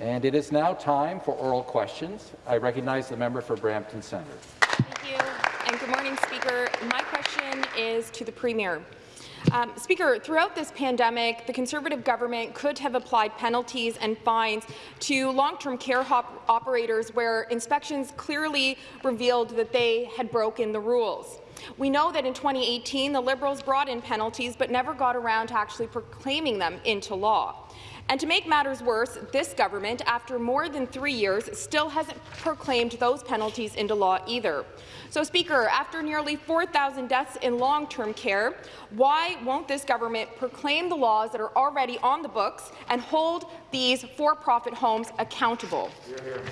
And it is now time for oral questions. I recognize the member for Brampton Centre. Thank you, and good morning, Speaker. My question is to the Premier. Um, Speaker, throughout this pandemic, the Conservative government could have applied penalties and fines to long-term care operators where inspections clearly revealed that they had broken the rules. We know that in 2018, the Liberals brought in penalties but never got around to actually proclaiming them into law. And to make matters worse, this government, after more than three years, still hasn't proclaimed those penalties into law either. So, Speaker, after nearly 4,000 deaths in long-term care, why won't this government proclaim the laws that are already on the books and hold these for-profit homes accountable? Hear.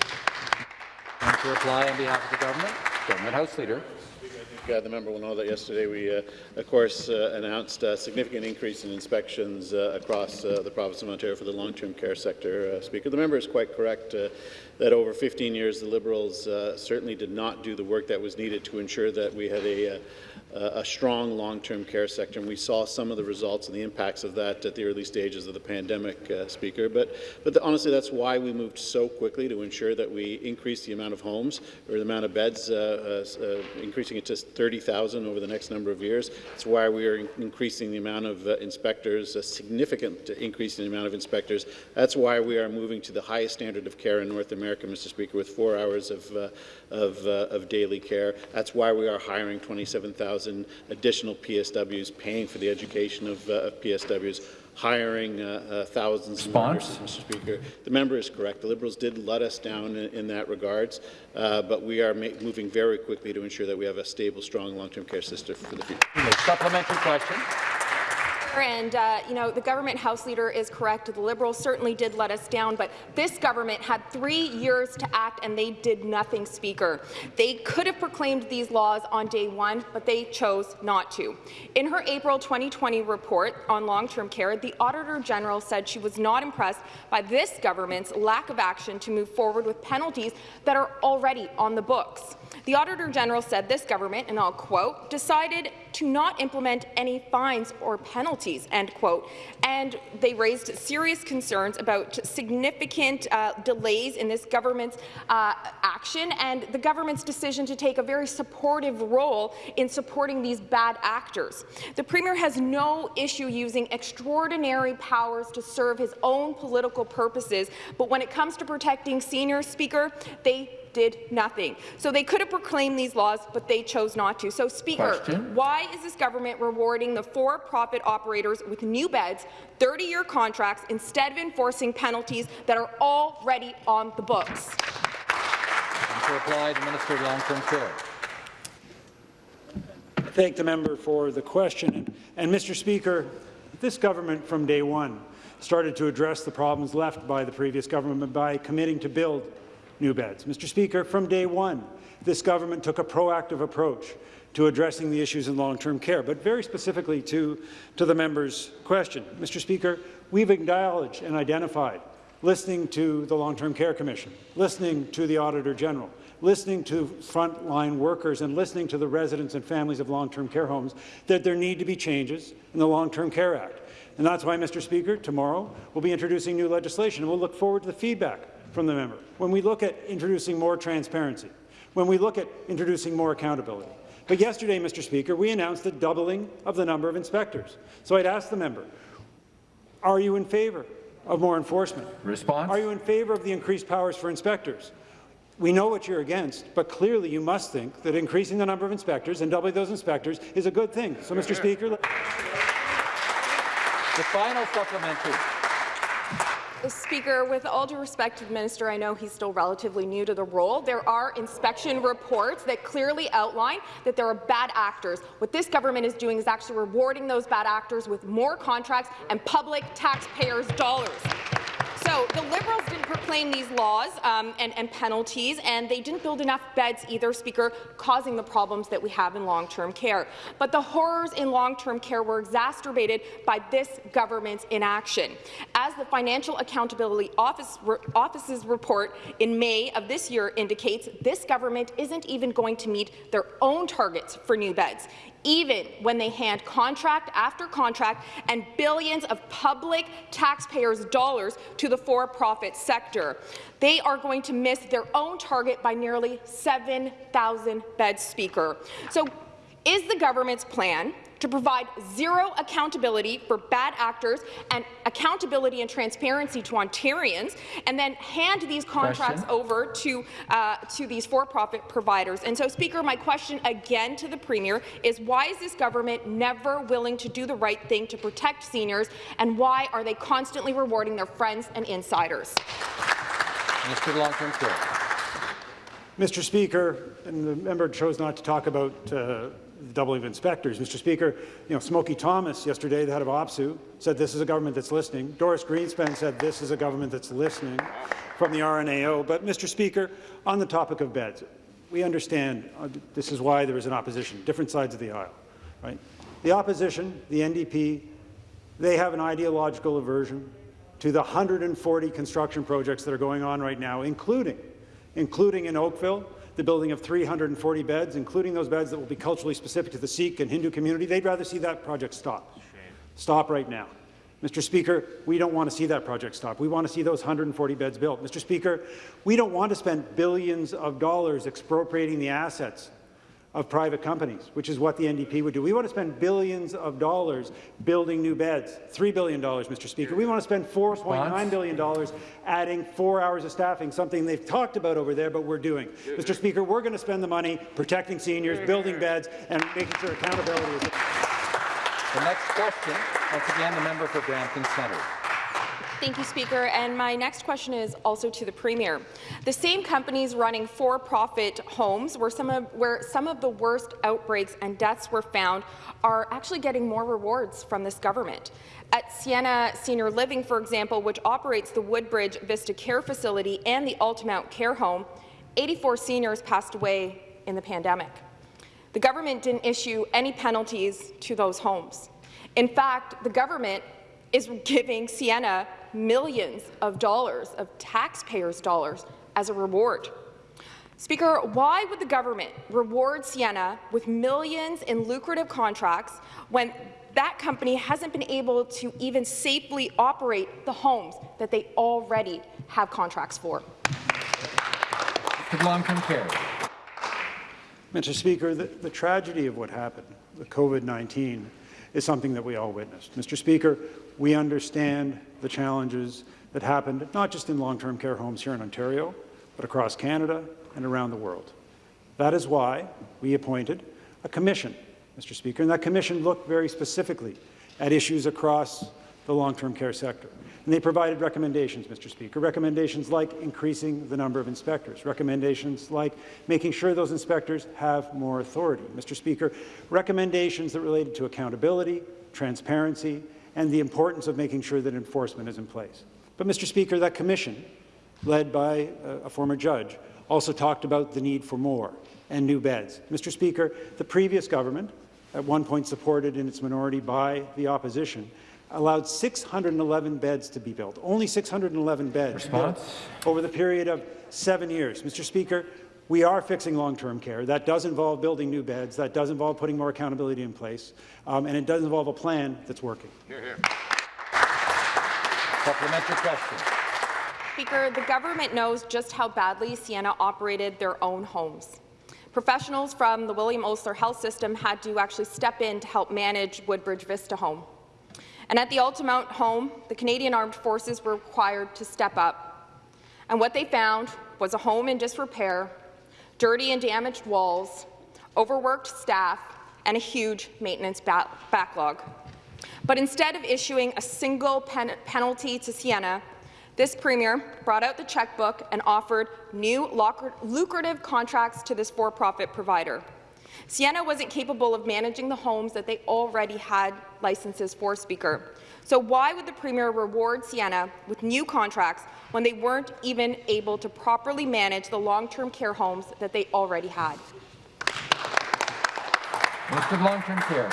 And to reply on behalf of the government, Government House Leader the member will know that yesterday we, uh, of course, uh, announced a significant increase in inspections uh, across uh, the province of Ontario for the long-term care sector. Uh, Speaker, the member is quite correct that over 15 years the Liberals certainly did not do the work that was needed to ensure that we had a a strong long-term care sector, and we saw some of the results and the impacts of that at the early stages of the pandemic, uh, Speaker. But, but the, honestly, that's why we moved so quickly to ensure that we increase the amount of homes or the amount of beds, uh, uh, uh increasing it to 30,000 over the next number of years. That's why we are in increasing the amount of uh, inspectors, a significant increase in the amount of inspectors. That's why we are moving to the highest standard of care in North America, Mr. Speaker, with four hours of, uh, of, of daily care. That's why we are hiring 27,000 additional PSWs, paying for the education of, uh, of PSWs, hiring uh, uh, thousands of nurses, Mr. Speaker. The member is correct. The Liberals did let us down in, in that regards, uh, but we are moving very quickly to ensure that we have a stable, strong long-term care system for the future. Supplementary question. And, uh, you know, the government House Leader is correct. The Liberals certainly did let us down, but this government had three years to act, and they did nothing, Speaker. They could have proclaimed these laws on day one, but they chose not to. In her April 2020 report on long-term care, the Auditor General said she was not impressed by this government's lack of action to move forward with penalties that are already on the books. The Auditor General said this government, and I'll quote, decided to not implement any fines or penalties, end quote, and they raised serious concerns about significant uh, delays in this government's uh, action and the government's decision to take a very supportive role in supporting these bad actors. The Premier has no issue using extraordinary powers to serve his own political purposes, but when it comes to protecting seniors, Speaker, they did nothing. So they could have proclaimed these laws, but they chose not to. So, Speaker, Question. why is this government rewarding the for-profit operators with new beds, 30-year contracts, instead of enforcing penalties that are already on the books? And to reply, the Minister of Long-Term Care. Thank the member for the question. And, and Mr. Speaker, this government from day one started to address the problems left by the previous government by committing to build new beds. Mr. Speaker, from day one, this government took a proactive approach to addressing the issues in long-term care, but very specifically to, to the member's question. Mr. Speaker, we've acknowledged and identified, listening to the Long-Term Care Commission, listening to the Auditor General, listening to frontline workers and listening to the residents and families of long-term care homes, that there need to be changes in the Long-Term Care Act. And that's why, Mr. Speaker, tomorrow we'll be introducing new legislation, and we'll look forward to the feedback from the member, when we look at introducing more transparency, when we look at introducing more accountability. But yesterday, Mr. Speaker, we announced the doubling of the number of inspectors. So I'd ask the member, are you in favour of more enforcement? Response? Are you in favour of the increased powers for inspectors? We know what you're against, but clearly you must think that increasing the number of inspectors and doubling those inspectors is a good thing. So, Mr. Speaker, the final supplementary. Speaker, with all due respect to the minister, I know he's still relatively new to the role. There are inspection reports that clearly outline that there are bad actors. What this government is doing is actually rewarding those bad actors with more contracts and public taxpayers' dollars. The Liberals didn't proclaim these laws um, and, and, penalties, and they didn't build enough beds either, Speaker, causing the problems that we have in long-term care. But the horrors in long-term care were exacerbated by this government's inaction. As the Financial Accountability Office, Office's report in May of this year indicates, this government isn't even going to meet their own targets for new beds even when they hand contract after contract and billions of public taxpayers' dollars to the for-profit sector. They are going to miss their own target by nearly 7,000 beds, Speaker. So is the government's plan to provide zero accountability for bad actors and accountability and transparency to Ontarians, and then hand these contracts question. over to, uh, to these for-profit providers. And so, Speaker, my question again to the Premier is why is this government never willing to do the right thing to protect seniors, and why are they constantly rewarding their friends and insiders? Minister of Long-Term Care. Mr. Speaker, and the member chose not to talk about uh, the doubling of inspectors. Mr. Speaker, you know, Smokey Thomas yesterday, the head of OPSEU, said this is a government that's listening. Doris Grinspun said this is a government that's listening from the RNAO. But, Mr. Speaker, on the topic of beds, we understand uh, this is why there is an opposition, different sides of the aisle. Right? The opposition, the NDP, they have an ideological aversion to the 140 construction projects that are going on right now, including, including in Oakville, the building of 340 beds, including those beds that will be culturally specific to the Sikh and Hindu community. They'd rather see that project stop. Shame. Stop right now. Mr. Speaker, we don't want to see that project stop. We want to see those 140 beds built. Mr. Speaker, we don't want to spend billions of dollars expropriating the assets of private companies, which is what the NDP would do. We want to spend billions of dollars building new beds, $3 billion, Mr. Speaker. We want to spend $4.9 billion adding four hours of staffing, something they've talked about over there, but we're doing. Mr. Speaker, we're going to spend the money protecting seniors, building beds, and making sure accountability is... The next question, once again, the member for Brampton Centre. Thank you, Speaker. And my next question is also to the Premier. The same companies running for-profit homes where some, of, where some of the worst outbreaks and deaths were found are actually getting more rewards from this government. At Sienna Senior Living, for example, which operates the Woodbridge Vista Care Facility and the Altamont Care Home, 84 seniors passed away in the pandemic. The government didn't issue any penalties to those homes. In fact, the government is giving Sienna millions of dollars of taxpayers' dollars as a reward. Speaker, why would the government reward Sienna with millions in lucrative contracts when that company hasn't been able to even safely operate the homes that they already have contracts for? Long-term care. Mr. Speaker, the, the tragedy of what happened, the COVID-19, is something that we all witnessed. Mr. Speaker, we understand the challenges that happened not just in long-term care homes here in Ontario, but across Canada and around the world. That is why we appointed a commission, Mr. Speaker, and that commission looked very specifically at issues across the long-term care sector. And they provided recommendations, Mr. Speaker, recommendations like increasing the number of inspectors, recommendations like making sure those inspectors have more authority, Mr. Speaker, recommendations that related to accountability, transparency, and the importance of making sure that enforcement is in place. But, Mr. Speaker, that commission, led by uh, a former judge, also talked about the need for more and new beds. Mr. Speaker, the previous government, at one point supported in its minority by the opposition, allowed 611 beds to be built, only 611 beds Response? over the period of seven years. Mr. Speaker, we are fixing long-term care. That does involve building new beds. That does involve putting more accountability in place. Um, and it does involve a plan that's working. Here, here. Supplementary question. Speaker, the government knows just how badly Sienna operated their own homes. Professionals from the William Osler Health System had to actually step in to help manage Woodbridge Vista Home. And at the Altamont home, the Canadian Armed Forces were required to step up. And what they found was a home in disrepair dirty and damaged walls, overworked staff, and a huge maintenance ba backlog. But instead of issuing a single pen penalty to Sienna, this Premier brought out the checkbook and offered new lucrative contracts to this for-profit provider. Sienna wasn't capable of managing the homes that they already had licenses for, Speaker. So why would the Premier reward Sienna with new contracts when they weren't even able to properly manage the long-term care homes that they already had? Minister of Long-Term Care.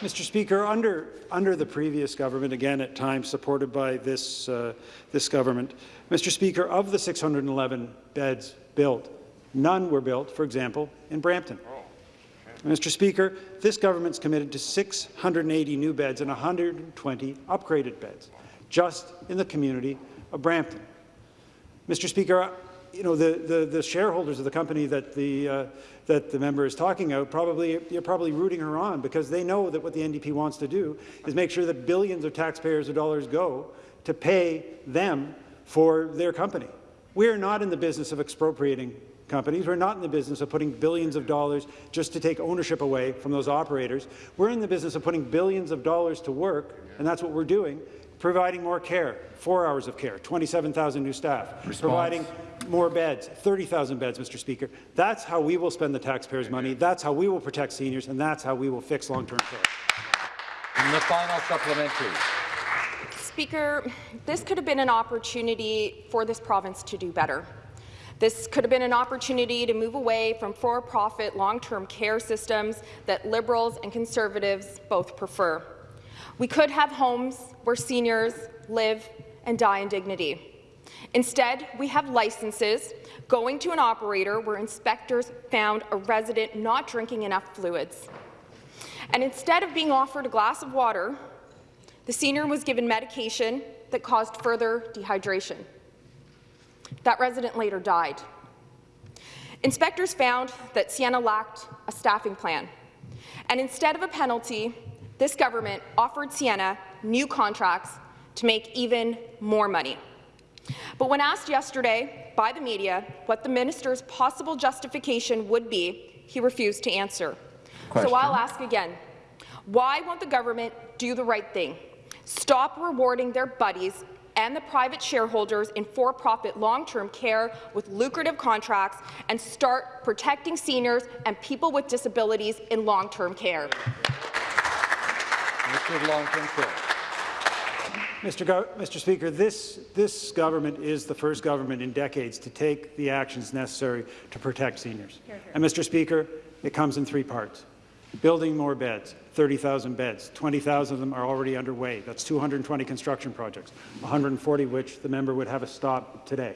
Mr. Speaker, under, under the previous government, again at times supported by this, uh, this government, Mr. Speaker, of the 611 beds built, none were built, for example, in Brampton. Mr. Speaker, this government's committed to 680 new beds and 120 upgraded beds, just in the community of Brampton. Mr. Speaker, you know, the, the, the shareholders of the company that the, uh, that the member is talking about, probably, you're probably rooting her on because they know that what the NDP wants to do is make sure that billions of taxpayers' dollars go to pay them for their company. We are not in the business of expropriating companies. We're not in the business of putting billions of dollars just to take ownership away from those operators. We're in the business of putting billions of dollars to work, and that's what we're doing, providing more care, four hours of care, 27,000 new staff, Response. providing more beds, 30,000 beds, Mr. Speaker. That's how we will spend the taxpayers' money. That's how we will protect seniors, and that's how we will fix long-term care. And the final supplementary. Speaker, this could have been an opportunity for this province to do better. This could have been an opportunity to move away from for-profit long-term care systems that Liberals and Conservatives both prefer. We could have homes where seniors live and die in dignity. Instead, we have licenses going to an operator where inspectors found a resident not drinking enough fluids. And instead of being offered a glass of water, the senior was given medication that caused further dehydration. That resident later died. Inspectors found that Sienna lacked a staffing plan, and instead of a penalty, this government offered Sienna new contracts to make even more money. But when asked yesterday by the media what the minister's possible justification would be, he refused to answer. Question. So I'll ask again. Why won't the government do the right thing? Stop rewarding their buddies and the private shareholders in for-profit long-term care with lucrative contracts and start protecting seniors and people with disabilities in long-term care. Minister of Long-Term Care. Mr. Go Mr. Speaker, this, this government is the first government in decades to take the actions necessary to protect seniors. And, Mr. Speaker, it comes in three parts. Building more beds, 30,000 beds. 20,000 of them are already underway. That's 220 construction projects, 140 which the member would have a stop today.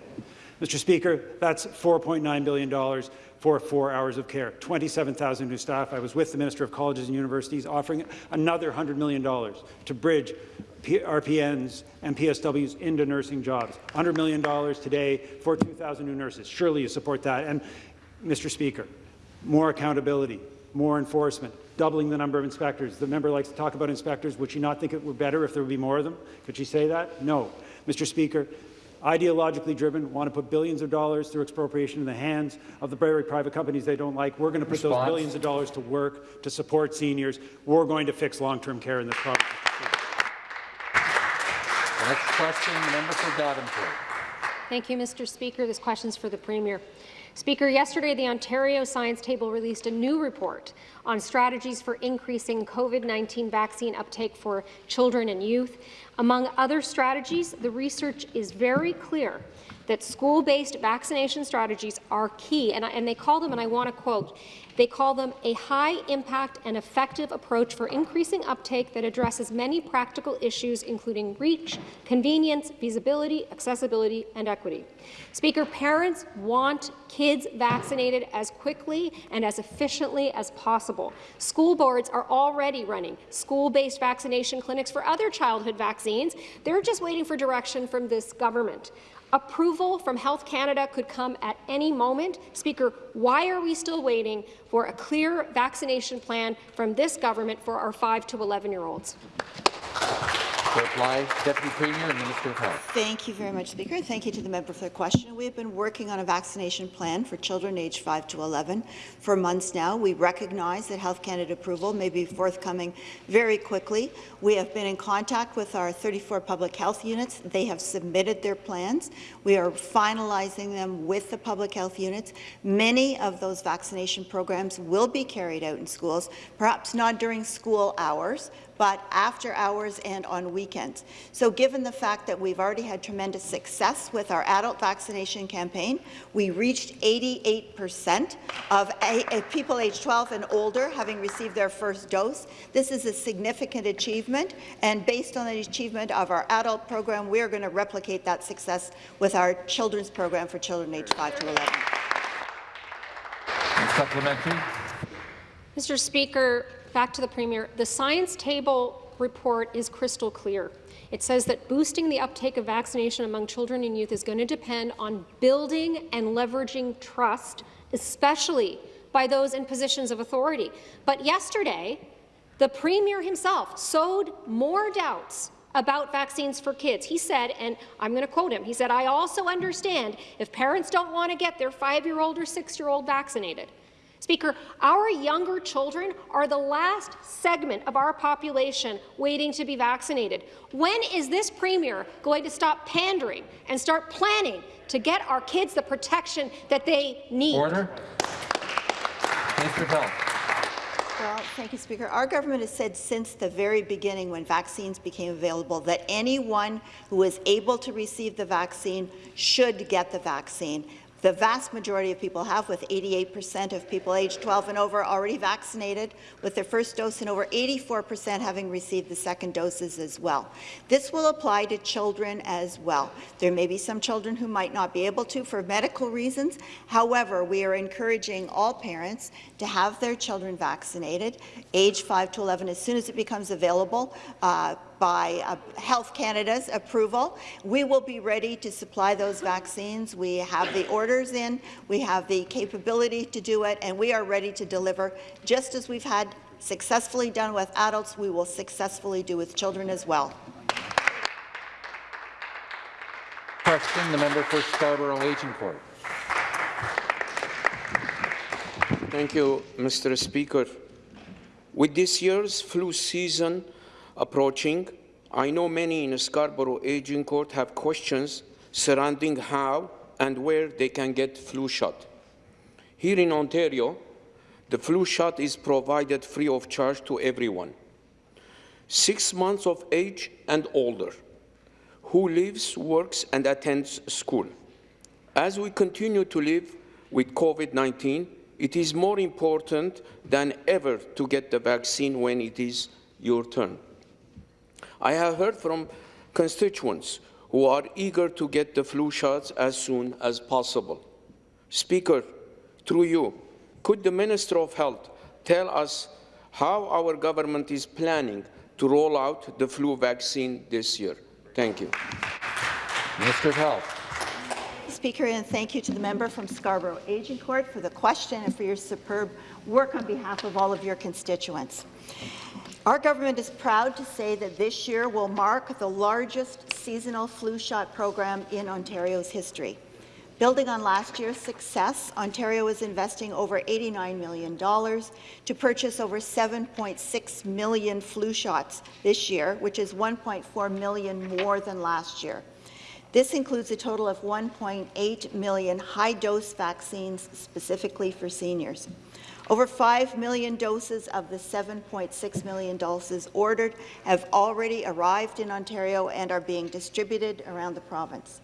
Mr. Speaker, that's $4.9 billion for four hours of care, 27,000 new staff. I was with the Minister of Colleges and Universities offering another $100 million to bridge P RPNs and PSWs into nursing jobs. $100 million today for 2,000 new nurses. Surely you support that. And, Mr. Speaker, more accountability, more enforcement, doubling the number of inspectors. The member likes to talk about inspectors. Would she not think it were better if there would be more of them? Could she say that? No. Mr. Speaker, ideologically driven, want to put billions of dollars through expropriation in the hands of the very private companies they don't like. We're going to put Response. those billions of dollars to work to support seniors. We're going to fix long-term care in this province. The next question, the member for Davenport. Thank you, Mr. Speaker. This question is for the Premier. Speaker, yesterday the Ontario Science Table released a new report on strategies for increasing COVID-19 vaccine uptake for children and youth. Among other strategies, the research is very clear that school-based vaccination strategies are key, and, I, and they call them, and I want to quote, they call them a high-impact and effective approach for increasing uptake that addresses many practical issues, including reach, convenience, feasibility, accessibility, and equity. Speaker, parents want kids vaccinated as quickly and as efficiently as possible. School boards are already running school-based vaccination clinics for other childhood vaccines. They're just waiting for direction from this government. Approval from Health Canada could come at any moment. Speaker, why are we still waiting for a clear vaccination plan from this government for our 5 to 11-year-olds? Reply, Deputy Premier and Minister of Health. Thank you very much, Speaker. and Thank you to the member for the question. We have been working on a vaccination plan for children aged 5 to 11 for months now. We recognize that Health Canada approval may be forthcoming very quickly. We have been in contact with our 34 public health units. They have submitted their plans. We are finalizing them with the public health units. Many of those vaccination programs will be carried out in schools, perhaps not during school hours, but after hours and on weekends. So given the fact that we've already had tremendous success with our adult vaccination campaign, we reached 88% of a, a people aged 12 and older having received their first dose. This is a significant achievement, and based on the achievement of our adult program, we are going to replicate that success with our children's program for children aged 5 to 11. Supplementary. Mr. Speaker, back to the Premier. The science table report is crystal clear. It says that boosting the uptake of vaccination among children and youth is going to depend on building and leveraging trust, especially by those in positions of authority. But yesterday, the Premier himself sowed more doubts about vaccines for kids. He said, and I'm going to quote him, he said, I also understand if parents don't want to get their five-year-old or six-year-old vaccinated. Speaker, our younger children are the last segment of our population waiting to be vaccinated. When is this Premier going to stop pandering and start planning to get our kids the protection that they need? Order. Minister of Health. Well, thank you, Speaker. Our government has said since the very beginning when vaccines became available that anyone who is able to receive the vaccine should get the vaccine. The vast majority of people have, with 88% of people aged 12 and over already vaccinated with their first dose and over 84% having received the second doses as well. This will apply to children as well. There may be some children who might not be able to for medical reasons. However, we are encouraging all parents to have their children vaccinated, age 5 to 11, as soon as it becomes available. Uh, by uh, Health Canada's approval. We will be ready to supply those vaccines. We have the orders in, we have the capability to do it, and we are ready to deliver, just as we've had successfully done with adults, we will successfully do with children as well. Question, the member for Scarborough Agincourt. Thank you, Mr. Speaker. With this year's flu season approaching, I know many in Scarborough Agincourt have questions surrounding how and where they can get flu shot. Here in Ontario, the flu shot is provided free of charge to everyone. Six months of age and older, who lives, works and attends school. As we continue to live with COVID-19, it is more important than ever to get the vaccine when it is your turn. I have heard from constituents who are eager to get the flu shots as soon as possible. Speaker, through you, could the Minister of Health tell us how our government is planning to roll out the flu vaccine this year? Thank you. Minister of Health. Speaker, and thank you to the member from Scarborough Agincourt for the question and for your superb work on behalf of all of your constituents. Our government is proud to say that this year will mark the largest seasonal flu shot program in Ontario's history. Building on last year's success, Ontario is investing over $89 million to purchase over 7.6 million flu shots this year, which is 1.4 million more than last year. This includes a total of 1.8 million high-dose vaccines specifically for seniors. Over 5 million doses of the 7.6 million doses ordered have already arrived in Ontario and are being distributed around the province.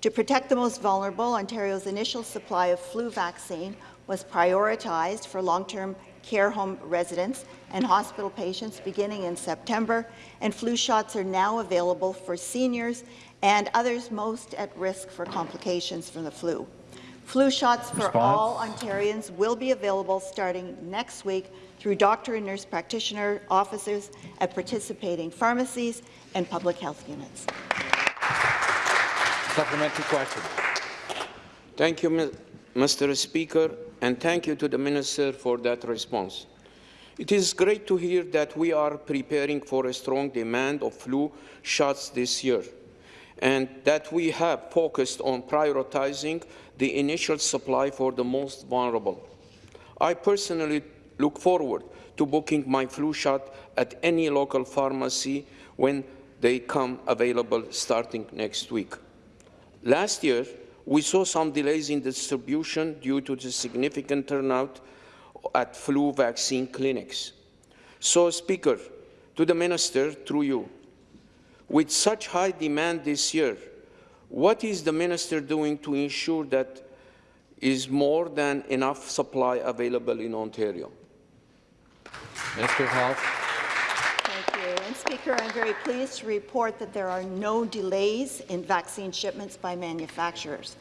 To protect the most vulnerable, Ontario's initial supply of flu vaccine was prioritized for long-term care home residents and hospital patients beginning in September, and flu shots are now available for seniors and others most at risk for complications from the flu. Flu shots for Response. all Ontarians will be available starting next week through doctor and nurse practitioner offices at participating pharmacies and public health units. Supplementary question. Thank you, Mr. Speaker, and thank you to the Minister for that response. It is great to hear that we are preparing for a strong demand of flu shots this year and that we have focused on prioritizing the initial supply for the most vulnerable. I personally look forward to booking my flu shot at any local pharmacy when they come available starting next week. Last year, we saw some delays in distribution due to the significant turnout at flu vaccine clinics. So, Speaker, to the minister through you. With such high demand this year, what is the minister doing to ensure that is more than enough supply available in Ontario? Minister of Health. Thank you. And Speaker, I'm very pleased to report that there are no delays in vaccine shipments by manufacturers.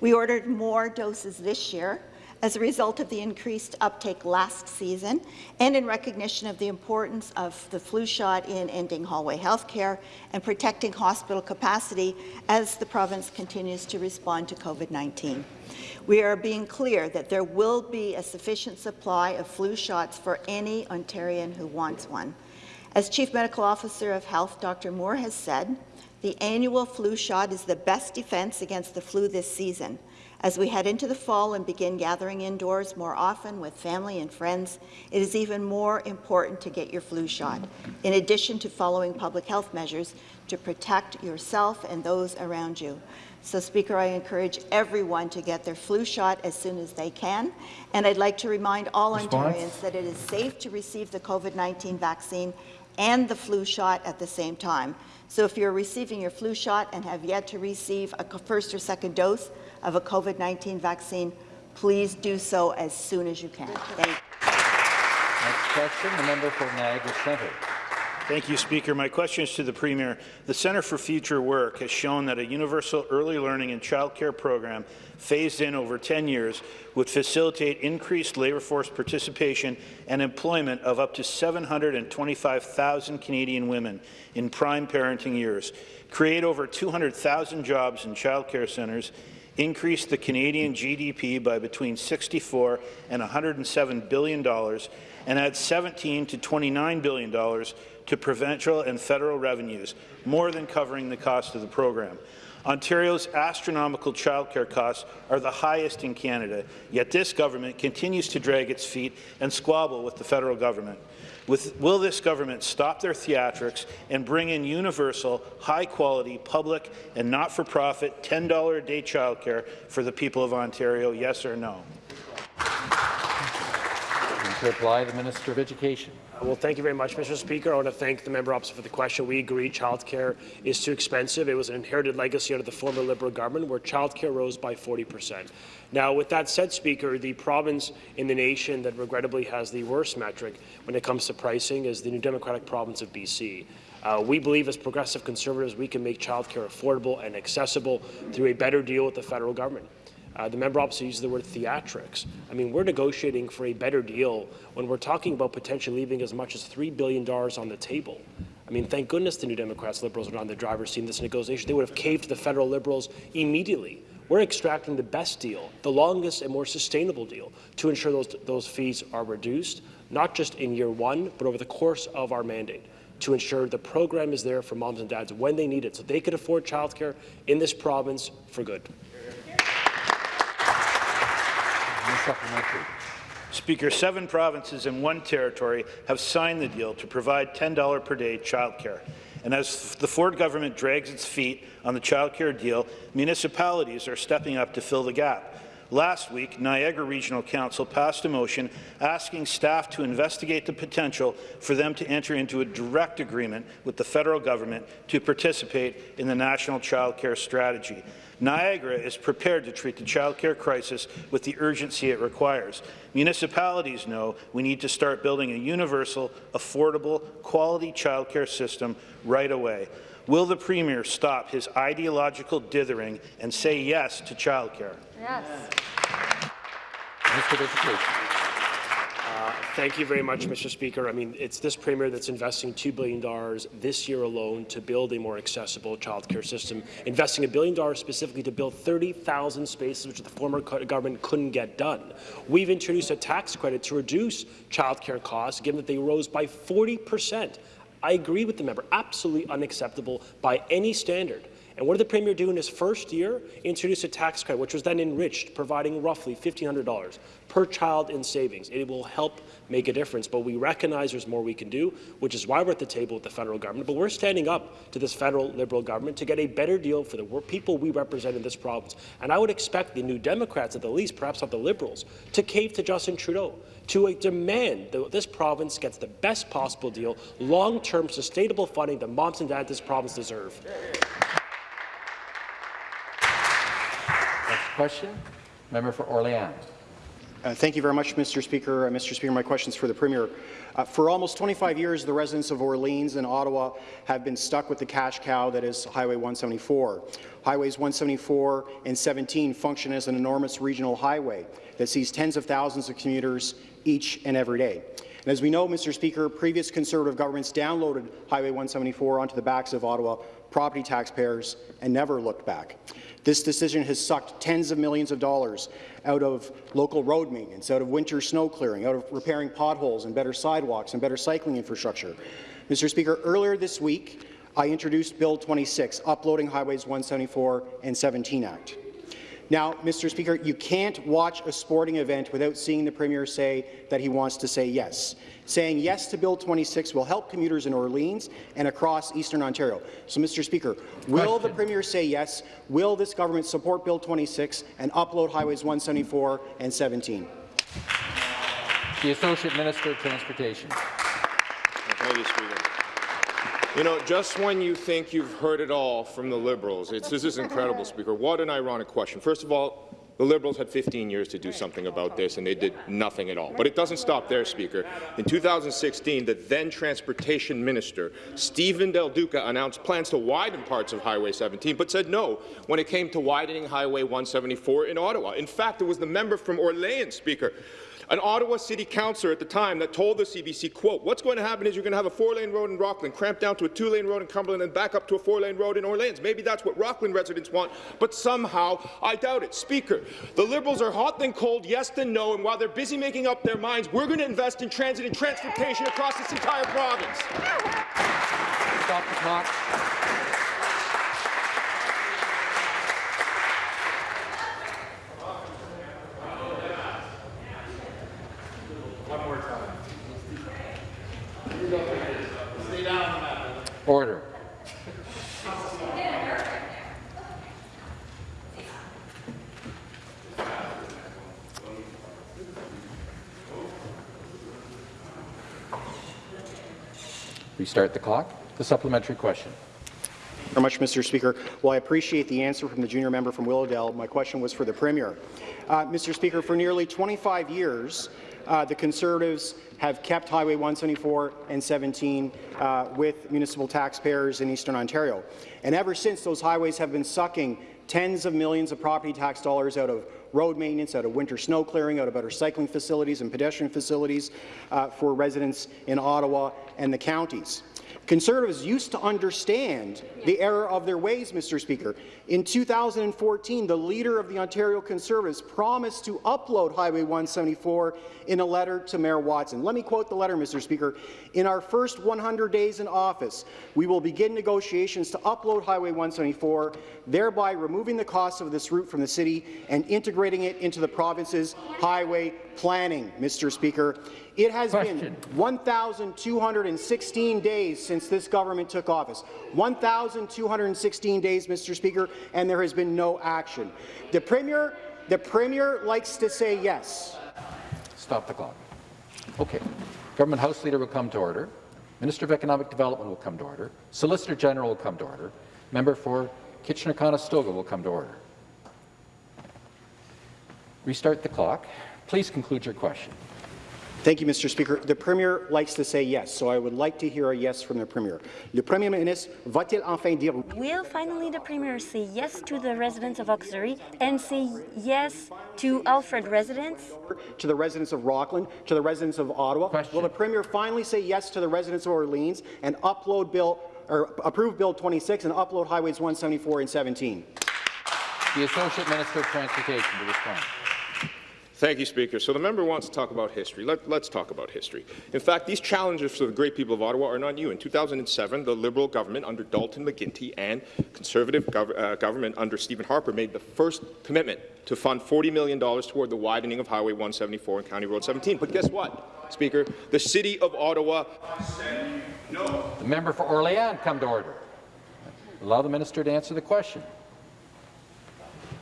We ordered more doses this year as a result of the increased uptake last season and in recognition of the importance of the flu shot in ending hallway health care and protecting hospital capacity as the province continues to respond to COVID-19. We are being clear that there will be a sufficient supply of flu shots for any Ontarian who wants one. As Chief Medical Officer of Health, Dr. Moore has said, the annual flu shot is the best defence against the flu this season. As we head into the fall and begin gathering indoors more often with family and friends, it is even more important to get your flu shot, in addition to following public health measures to protect yourself and those around you. So, Speaker, I encourage everyone to get their flu shot as soon as they can. And I'd like to remind all Response? Ontarians that it is safe to receive the COVID-19 vaccine and the flu shot at the same time. So if you're receiving your flu shot and have yet to receive a first or second dose of a COVID-19 vaccine, please do so as soon as you can. Thank you. Next question, the member for Niagara Centre. Thank you, Speaker. My question is to the Premier. The Centre for Future Work has shown that a universal early learning and childcare program phased in over 10 years would facilitate increased labour force participation and employment of up to 725,000 Canadian women in prime parenting years, create over 200,000 jobs in childcare centres, increase the Canadian GDP by between 64 and 107 billion dollars, and add 17 to 29 billion dollars to provincial and federal revenues, more than covering the cost of the program. Ontario's astronomical childcare costs are the highest in Canada, yet this government continues to drag its feet and squabble with the federal government. With, will this government stop their theatrics and bring in universal, high-quality, public and not-for-profit $10 a day childcare for the people of Ontario, yes or no? To reply, the Minister of Education. Well, thank you very much, Mr. Speaker. I want to thank the member opposite for the question. We agree childcare is too expensive. It was an inherited legacy under the former Liberal government where childcare rose by 40 percent. Now, with that said, Speaker, the province in the nation that regrettably has the worst metric when it comes to pricing is the New Democratic province of BC. Uh, we believe as progressive conservatives we can make childcare affordable and accessible through a better deal with the federal government. Uh, the member opposite uses the word theatrics. I mean, we're negotiating for a better deal when we're talking about potentially leaving as much as $3 billion on the table. I mean, thank goodness the New Democrats, Liberals are on the driver's seat in this negotiation. They would have caved to the federal Liberals immediately. We're extracting the best deal, the longest and more sustainable deal, to ensure those, those fees are reduced, not just in year one, but over the course of our mandate to ensure the program is there for moms and dads when they need it so they can afford childcare in this province for good. Any supplementary? Speaker, seven provinces and one territory have signed the deal to provide $10 per day childcare. And as the Ford government drags its feet on the childcare deal, municipalities are stepping up to fill the gap. Last week, Niagara Regional Council passed a motion asking staff to investigate the potential for them to enter into a direct agreement with the federal government to participate in the National Child Care Strategy. Niagara is prepared to treat the childcare crisis with the urgency it requires. Municipalities know we need to start building a universal, affordable, quality childcare system right away. Will the Premier stop his ideological dithering and say yes to childcare? Yes. Minister of Thank you very much, Mr. Speaker. I mean, it's this Premier that's investing $2 billion this year alone to build a more accessible childcare system, investing a billion dollars specifically to build 30,000 spaces, which the former government couldn't get done. We've introduced a tax credit to reduce childcare costs, given that they rose by 40 percent. I agree with the member, absolutely unacceptable by any standard. And what did the Premier do in his first year? Introduce a tax credit, which was then enriched, providing roughly $1,500 per child in savings. It will help make a difference, but we recognize there's more we can do, which is why we're at the table with the federal government. But we're standing up to this federal Liberal government to get a better deal for the people we represent in this province. And I would expect the New Democrats, at the least, perhaps not the Liberals, to cave to Justin Trudeau, to demand that this province gets the best possible deal, long-term sustainable funding that moms and dads this province deserve. Next question, member for Orleans. Uh, thank you very much, Mr. Speaker. Uh, Mr. Speaker, my question is for the Premier. Uh, for almost 25 years, the residents of Orleans and Ottawa have been stuck with the cash cow that is Highway 174. Highways 174 and 17 function as an enormous regional highway that sees tens of thousands of commuters each and every day. And as we know, Mr. Speaker, previous Conservative governments downloaded Highway 174 onto the backs of Ottawa property taxpayers and never looked back. This decision has sucked tens of millions of dollars out of local road maintenance, out of winter snow clearing, out of repairing potholes and better sidewalks and better cycling infrastructure. Mr. Speaker, earlier this week, I introduced Bill 26, Uploading Highways 174 and 17 Act. Now, Mr. Speaker, you can't watch a sporting event without seeing the Premier say that he wants to say yes. Saying yes to Bill 26 will help commuters in Orleans and across Eastern Ontario. So, Mr. Speaker, will the Premier say yes? Will this government support Bill 26 and upload Highways 174 and 17? The Associate Minister of Transportation. Thank you, Speaker. You know, just when you think you've heard it all from the Liberals, it's, this is incredible, Speaker. What an ironic question. First of all, the Liberals had 15 years to do something about this, and they did nothing at all. But it doesn't stop there, Speaker. In 2016, the then Transportation Minister, Steven Del Duca, announced plans to widen parts of Highway 17, but said no when it came to widening Highway 174 in Ottawa. In fact, it was the member from Orleans, Speaker, an Ottawa City Councillor at the time that told the CBC, quote, what's going to happen is you're going to have a four-lane road in Rockland, cramped down to a two-lane road in Cumberland, and back up to a four-lane road in Orleans. Maybe that's what Rockland residents want, but somehow I doubt it. Speaker, the Liberals are hot then cold, yes then no, and while they're busy making up their minds, we're going to invest in transit and transportation across this entire province. Stop the clock. Order. Restart the clock. The supplementary question. Very much, Mr. Speaker. Well, I appreciate the answer from the junior member from Willowdale. My question was for the Premier. Uh, Mr. Speaker, for nearly 25 years, uh, the Conservatives have kept Highway 174 and 17 uh, with municipal taxpayers in Eastern Ontario. And ever since, those highways have been sucking tens of millions of property tax dollars out of road maintenance, out of winter snow clearing, out of better cycling facilities and pedestrian facilities uh, for residents in Ottawa and the counties. Conservatives used to understand the error of their ways, Mr. Speaker. In 2014, the leader of the Ontario Conservatives promised to upload Highway 174 in a letter to Mayor Watson. Let me quote the letter, Mr. Speaker. In our first 100 days in office, we will begin negotiations to upload Highway 174, thereby removing the cost of this route from the city and integrating it into the province's highway planning, Mr. Speaker. It has Question. been 1,216 days since this government took office. 1,216 days, Mr. Speaker, and there has been no action. The Premier, the Premier likes to say yes. Stop the clock. Okay. Government House Leader will come to order. Minister of Economic Development will come to order. Solicitor General will come to order. Member for Kitchener-Conestoga will come to order. Restart the clock. Please conclude your question. Thank you, Mr. Speaker. The Premier likes to say yes, so I would like to hear a yes from the Premier. Le Premier ministre va-t-il enfin dire Will finally the Premier say yes to the residents of Auxerre and say yes to Alfred residents? To the residents of Rockland, to the residents of Ottawa. Question. Will the Premier finally say yes to the residents of Orleans and upload Bill or approve Bill 26 and upload Highways 174 and 17? The Associate Minister of Transportation to respond. Thank you, Speaker. So the member wants to talk about history. Let, us talk about history. In fact, these challenges for the great people of Ottawa are not new. In 2007, the Liberal government under Dalton McGuinty and Conservative gov uh, government under Stephen Harper made the first commitment to fund $40 million toward the widening of Highway 174 and County Road 17. But guess what, Speaker? The City of Ottawa no. The member for Orléans come to order. Allow the minister to answer the question.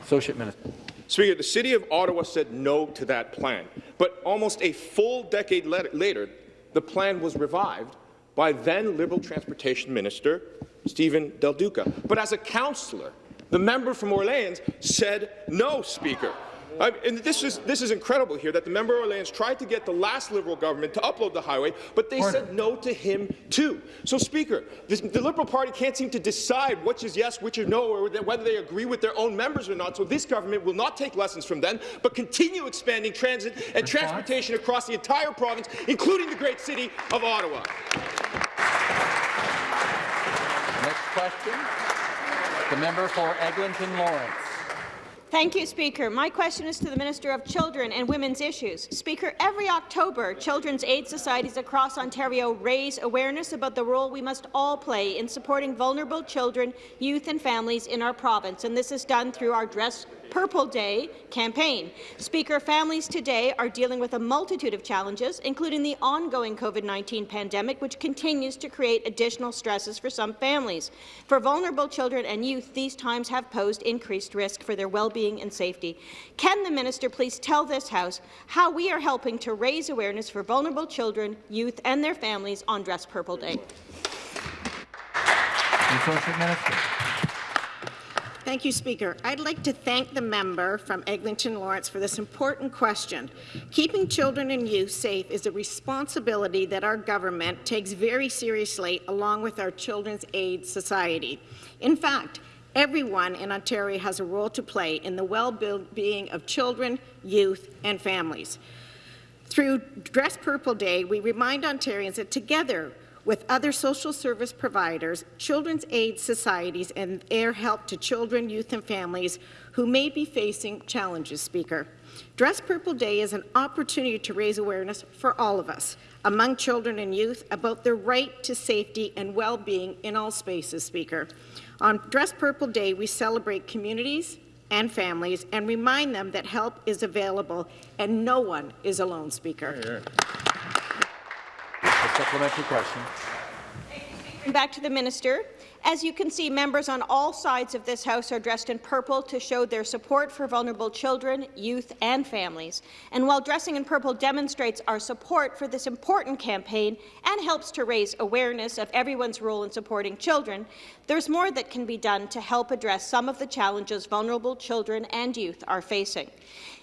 Associate Minister. Speaker, the City of Ottawa said no to that plan, but almost a full decade later, the plan was revived by then Liberal Transportation Minister Steven Del Duca. But as a councillor, the member from Orleans said no, Speaker. I, and this is, this is incredible here that the member of Orleans tried to get the last Liberal government to upload the highway, but they Order. said no to him too. So, Speaker, this, the Liberal Party can't seem to decide which is yes, which is no, or whether they agree with their own members or not. So this government will not take lessons from them, but continue expanding transit and Response? transportation across the entire province, including the great city of Ottawa. Next question, the member for Eglinton Lawrence. Thank you, Speaker. My question is to the Minister of Children and Women's Issues. Speaker, every October, children's aid societies across Ontario raise awareness about the role we must all play in supporting vulnerable children, youth and families in our province, and this is done through our Dress Purple Day campaign. Speaker, families today are dealing with a multitude of challenges, including the ongoing COVID-19 pandemic, which continues to create additional stresses for some families. For vulnerable children and youth, these times have posed increased risk for their well-being and safety. Can the minister please tell this House how we are helping to raise awareness for vulnerable children, youth and their families on Dress Purple Day? Minister. Thank you, Speaker. I'd like to thank the member from Eglinton Lawrence for this important question. Keeping children and youth safe is a responsibility that our government takes very seriously along with our Children's Aid Society. In fact, everyone in Ontario has a role to play in the well-being of children, youth and families. Through Dress Purple Day, we remind Ontarians that together with other social service providers, children's aid societies, and their help to children, youth, and families who may be facing challenges, Speaker. Dress Purple Day is an opportunity to raise awareness for all of us, among children and youth, about their right to safety and well-being in all spaces, Speaker. On Dress Purple Day, we celebrate communities and families and remind them that help is available and no one is alone, Speaker. A supplementary question. Back to the minister. As you can see, members on all sides of this House are dressed in purple to show their support for vulnerable children, youth and families. And while dressing in purple demonstrates our support for this important campaign and helps to raise awareness of everyone's role in supporting children, there's more that can be done to help address some of the challenges vulnerable children and youth are facing.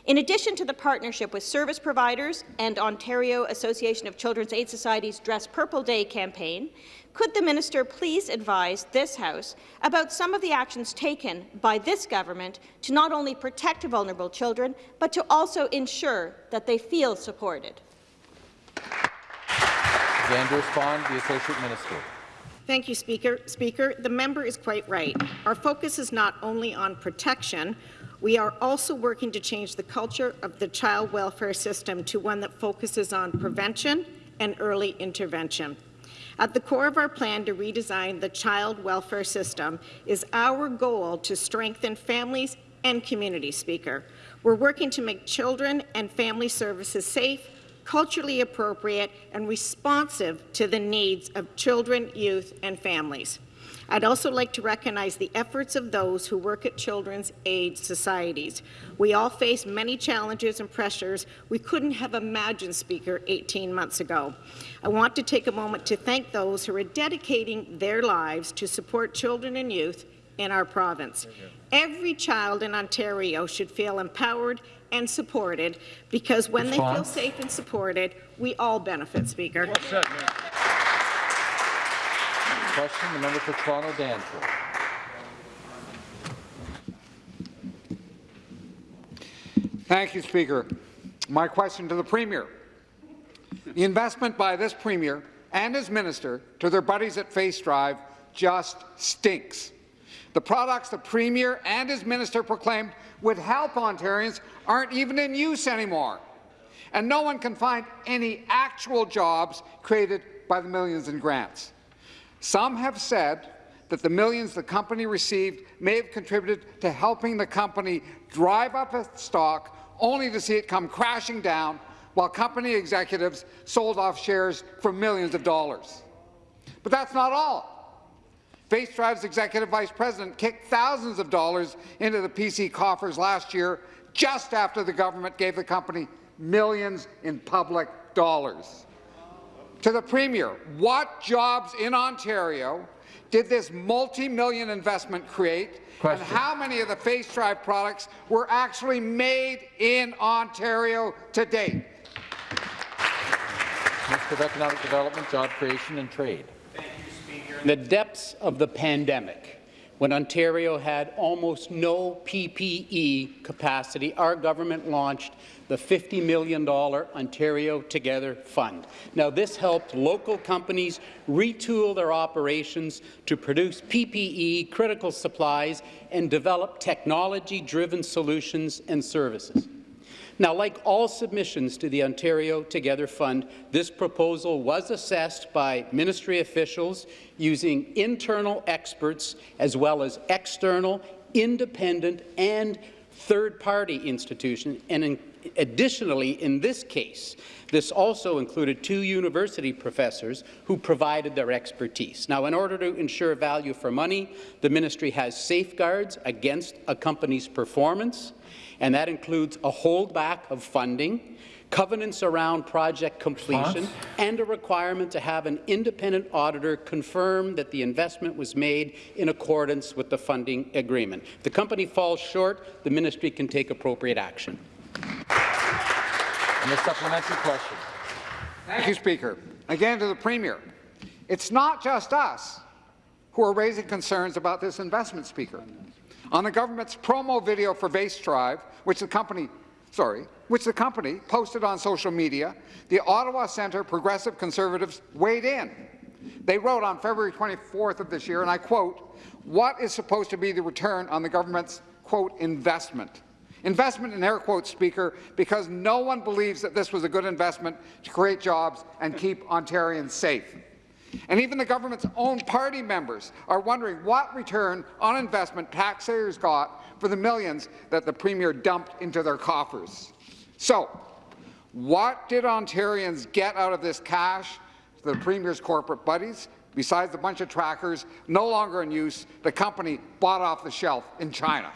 In addition to the partnership with service providers and Ontario Association of Children's Aid Societies Dress Purple Day campaign, could the minister please advise this House about some of the actions taken by this government to not only protect vulnerable children, but to also ensure that they feel supported? Again to respond, the Associate Minister. Thank you, Speaker. Speaker, the member is quite right. Our focus is not only on protection, we are also working to change the culture of the child welfare system to one that focuses on prevention and early intervention. At the core of our plan to redesign the child welfare system is our goal to strengthen families and communities, Speaker. We're working to make children and family services safe, culturally appropriate, and responsive to the needs of children, youth, and families. I'd also like to recognize the efforts of those who work at children's aid societies. We all face many challenges and pressures we couldn't have imagined, Speaker, 18 months ago. I want to take a moment to thank those who are dedicating their lives to support children and youth in our province. Every child in Ontario should feel empowered and supported because when Response. they feel safe and supported, we all benefit, Speaker. Well question, the member for Toronto Danforth. Thank you, Speaker. My question to the Premier. The investment by this Premier and his minister to their buddies at Face Drive just stinks. The products the Premier and his minister proclaimed would help Ontarians aren't even in use anymore. And no one can find any actual jobs created by the millions in grants. Some have said that the millions the company received may have contributed to helping the company drive up its stock, only to see it come crashing down while company executives sold off shares for millions of dollars. But that's not all. Face Drive's executive vice president kicked thousands of dollars into the PC coffers last year, just after the government gave the company millions in public dollars. To the Premier, what jobs in Ontario did this multi-million investment create, Question. and how many of the Face Drive products were actually made in Ontario to date? Minister of Economic Development, Job Creation and Trade. In the depths of the pandemic, when Ontario had almost no PPE capacity, our government launched the $50 million Ontario Together Fund. Now, this helped local companies retool their operations to produce PPE, critical supplies, and develop technology-driven solutions and services. Now, like all submissions to the Ontario Together Fund, this proposal was assessed by ministry officials using internal experts as well as external, independent and third-party institutions. And additionally, in this case, this also included two university professors who provided their expertise. Now, in order to ensure value for money, the ministry has safeguards against a company's performance, and that includes a holdback of funding, covenants around project completion, and a requirement to have an independent auditor confirm that the investment was made in accordance with the funding agreement. If the company falls short, the ministry can take appropriate action. And the supplementary question. Thank you, Speaker. Again to the Premier. It's not just us who are raising concerns about this investment, Speaker. On the government's promo video for Face Drive, which the company, sorry, which the company posted on social media, the Ottawa Centre Progressive Conservatives weighed in. They wrote on February 24th of this year, and I quote, what is supposed to be the return on the government's, quote, investment? Investment in air quotes, Speaker, because no one believes that this was a good investment to create jobs and keep Ontarians safe. And even the government's own party members are wondering what return on investment taxpayers got for the millions that the Premier dumped into their coffers. So, what did Ontarians get out of this cash to the Premier's corporate buddies, besides a bunch of trackers no longer in use, the company bought off the shelf in China?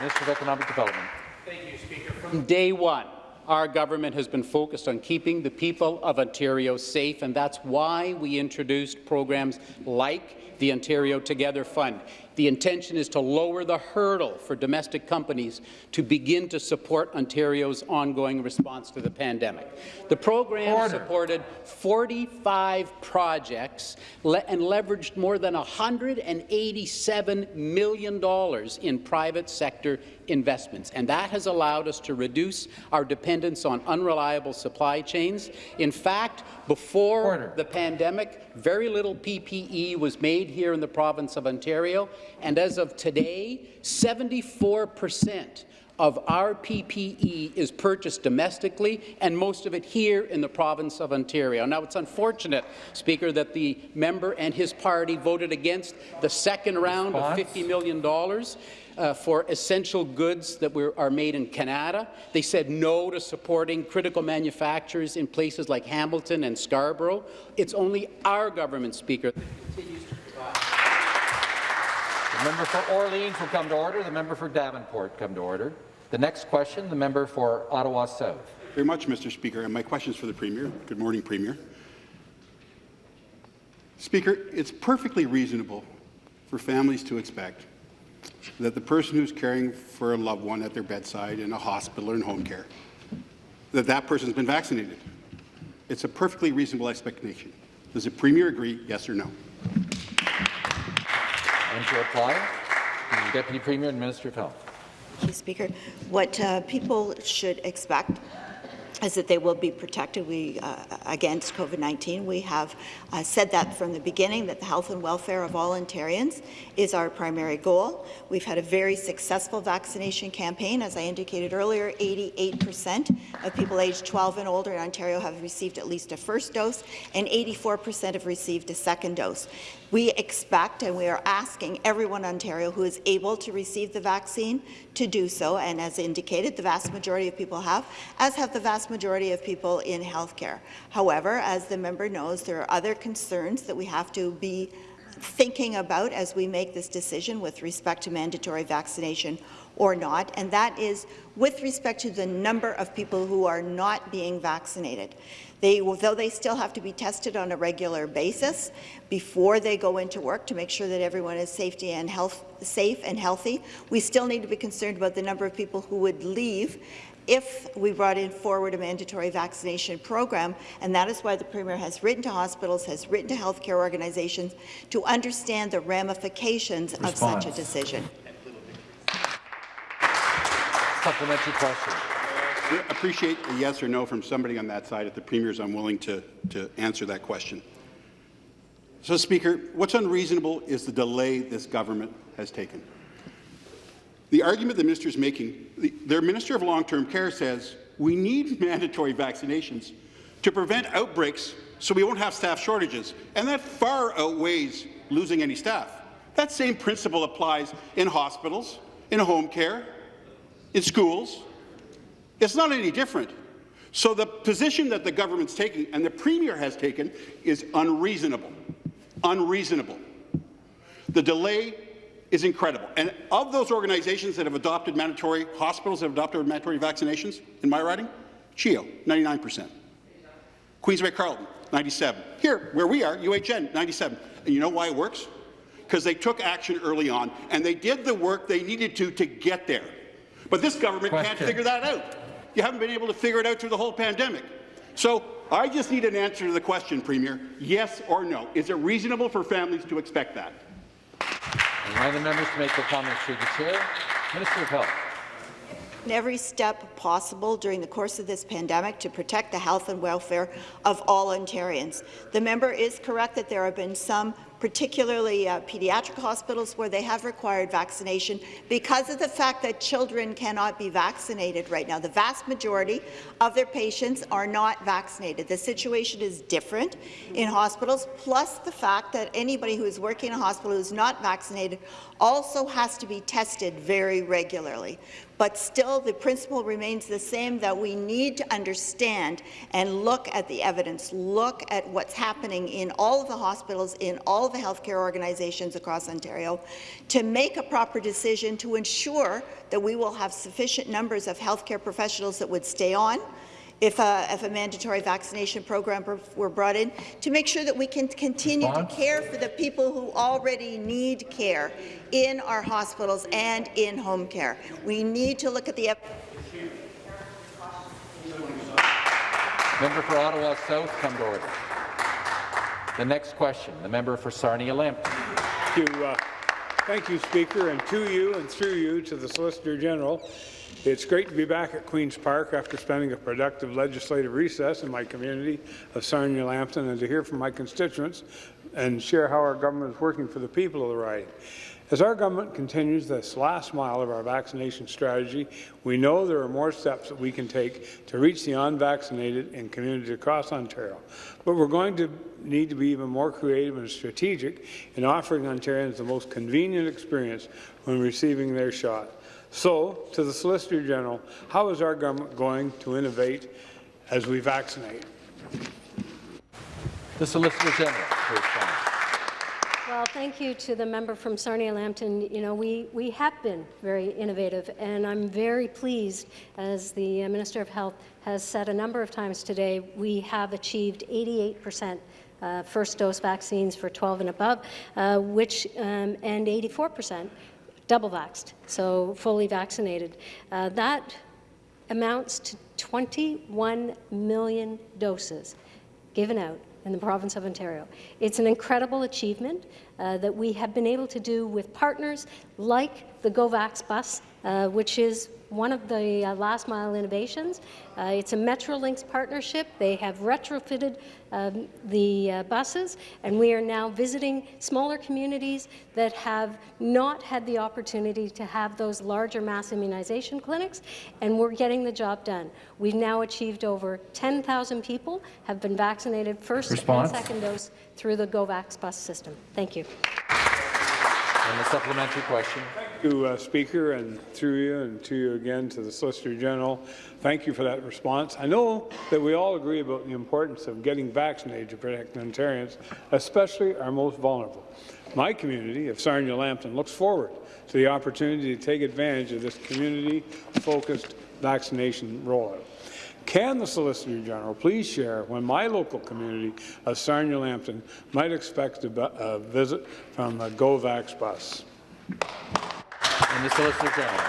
Minister of Economic Development. Thank you, Speaker. From day one, our government has been focused on keeping the people of Ontario safe, and that's why we introduced programs like the Ontario Together Fund. The intention is to lower the hurdle for domestic companies to begin to support Ontario's ongoing response to the pandemic. The program Order. supported 45 projects le and leveraged more than $187 million in private sector investments, and that has allowed us to reduce our dependence on unreliable supply chains. In fact, before Order. the pandemic, very little PPE was made here in the province of Ontario, and as of today, 74 percent of our PPE is purchased domestically, and most of it here in the province of Ontario. Now, it's unfortunate, Speaker, that the member and his party voted against the second round Response? of $50 million uh, for essential goods that were, are made in Canada. They said no to supporting critical manufacturers in places like Hamilton and Scarborough. It's only our government, Speaker, that continues to provide The member for Orleans will come to order. The member for Davenport come to order. The next question, the member for Ottawa South. very much, Mr. Speaker, and my question is for the Premier. Good morning, Premier. Speaker, it's perfectly reasonable for families to expect that the person who's caring for a loved one at their bedside in a hospital or in home care, that that person's been vaccinated. It's a perfectly reasonable expectation. Does the Premier agree, yes or no? And to reply, the Deputy Premier and Minister of Health. Thank you, Speaker. What uh, people should expect is that they will be protected we, uh, against COVID-19. We have uh, said that from the beginning, that the health and welfare of all Ontarians is our primary goal. We've had a very successful vaccination campaign. As I indicated earlier, 88% of people aged 12 and older in Ontario have received at least a first dose, and 84% have received a second dose. We expect and we are asking everyone in Ontario who is able to receive the vaccine to do so, and as indicated, the vast majority of people have, as have the vast majority of people in healthcare. However, as the member knows, there are other concerns that we have to be thinking about as we make this decision with respect to mandatory vaccination or not, and that is with respect to the number of people who are not being vaccinated. They, though they still have to be tested on a regular basis before they go into work to make sure that everyone is safety and health, safe and healthy, we still need to be concerned about the number of people who would leave if we brought in forward a mandatory vaccination program, and that is why the Premier has written to hospitals, has written to healthcare organizations to understand the ramifications Response. of such a decision. Supplementary question. Appreciate a yes or no from somebody on that side. If the Premier is unwilling to, to answer that question. So, Speaker, what's unreasonable is the delay this government has taken. The argument the minister is making, the, their Minister of Long-Term Care says we need mandatory vaccinations to prevent outbreaks so we won't have staff shortages, and that far outweighs losing any staff. That same principle applies in hospitals, in home care, in schools. It's not any different. So the position that the government's taking and the Premier has taken is unreasonable. Unreasonable. The delay is incredible. And of those organizations that have adopted mandatory, hospitals that have adopted mandatory vaccinations, in my writing, CHEO, 99%. Queensway Carleton, 97. Here, where we are, UHN, 97. And you know why it works? Because they took action early on, and they did the work they needed to to get there. But this government Question. can't figure that out. You haven't been able to figure it out through the whole pandemic. So I just need an answer to the question, Premier, yes or no. Is it reasonable for families to expect that? I the members to make their comments through the chair. Minister of Health. Every step possible during the course of this pandemic to protect the health and welfare of all Ontarians. The member is correct that there have been some particularly uh, pediatric hospitals where they have required vaccination because of the fact that children cannot be vaccinated right now. The vast majority of their patients are not vaccinated. The situation is different in hospitals, plus the fact that anybody who is working in a hospital who is not vaccinated also has to be tested very regularly. But still, the principle remains the same, that we need to understand and look at the evidence, look at what's happening in all of the hospitals, in all of the healthcare organizations across Ontario, to make a proper decision to ensure that we will have sufficient numbers of healthcare professionals that would stay on, if a, if a, mandatory vaccination program were brought in, to make sure that we can continue Response? to care for the people who already need care in our hospitals and in home care. We need to look at the Member for Ottawa South, come to order. The next question, the member for Sarnia-Lambton. Thank you, uh, thank you, Speaker, and to you and through you to the Solicitor General. It's great to be back at Queen's Park after spending a productive legislative recess in my community of Sarnia-Lambton and to hear from my constituents and share how our government is working for the people of the riding. As our government continues this last mile of our vaccination strategy, we know there are more steps that we can take to reach the unvaccinated in communities across Ontario. But we're going to need to be even more creative and strategic in offering Ontarians the most convenient experience when receiving their shot. So, to the Solicitor General, how is our government going to innovate as we vaccinate? The Solicitor General. Well, thank you to the member from Sarnia-Lambton. You know, we, we have been very innovative, and I'm very pleased, as the uh, Minister of Health has said a number of times today, we have achieved 88 percent uh, first dose vaccines for 12 and above, uh, which um, and 84 percent double vaxxed, so fully vaccinated. Uh, that amounts to 21 million doses given out in the province of Ontario. It's an incredible achievement uh, that we have been able to do with partners like the GoVax bus uh, which is one of the uh, last mile innovations. Uh, it's a Metrolinx partnership. They have retrofitted um, the uh, buses, and we are now visiting smaller communities that have not had the opportunity to have those larger mass immunization clinics, and we're getting the job done. We've now achieved over 10,000 people have been vaccinated first Response? and second dose through the GoVax bus system. Thank you. And the supplementary question. You, uh, Speaker, and through you and to you again to the Solicitor General. Thank you for that response. I know that we all agree about the importance of getting vaccinated to protect Ontarians, especially our most vulnerable. My community of Sarnia Lambton looks forward to the opportunity to take advantage of this community-focused vaccination rollout. Can the Solicitor General please share when my local community of Sarnia Lambton might expect a, a visit from the GoVax bus? And the Solicitor General.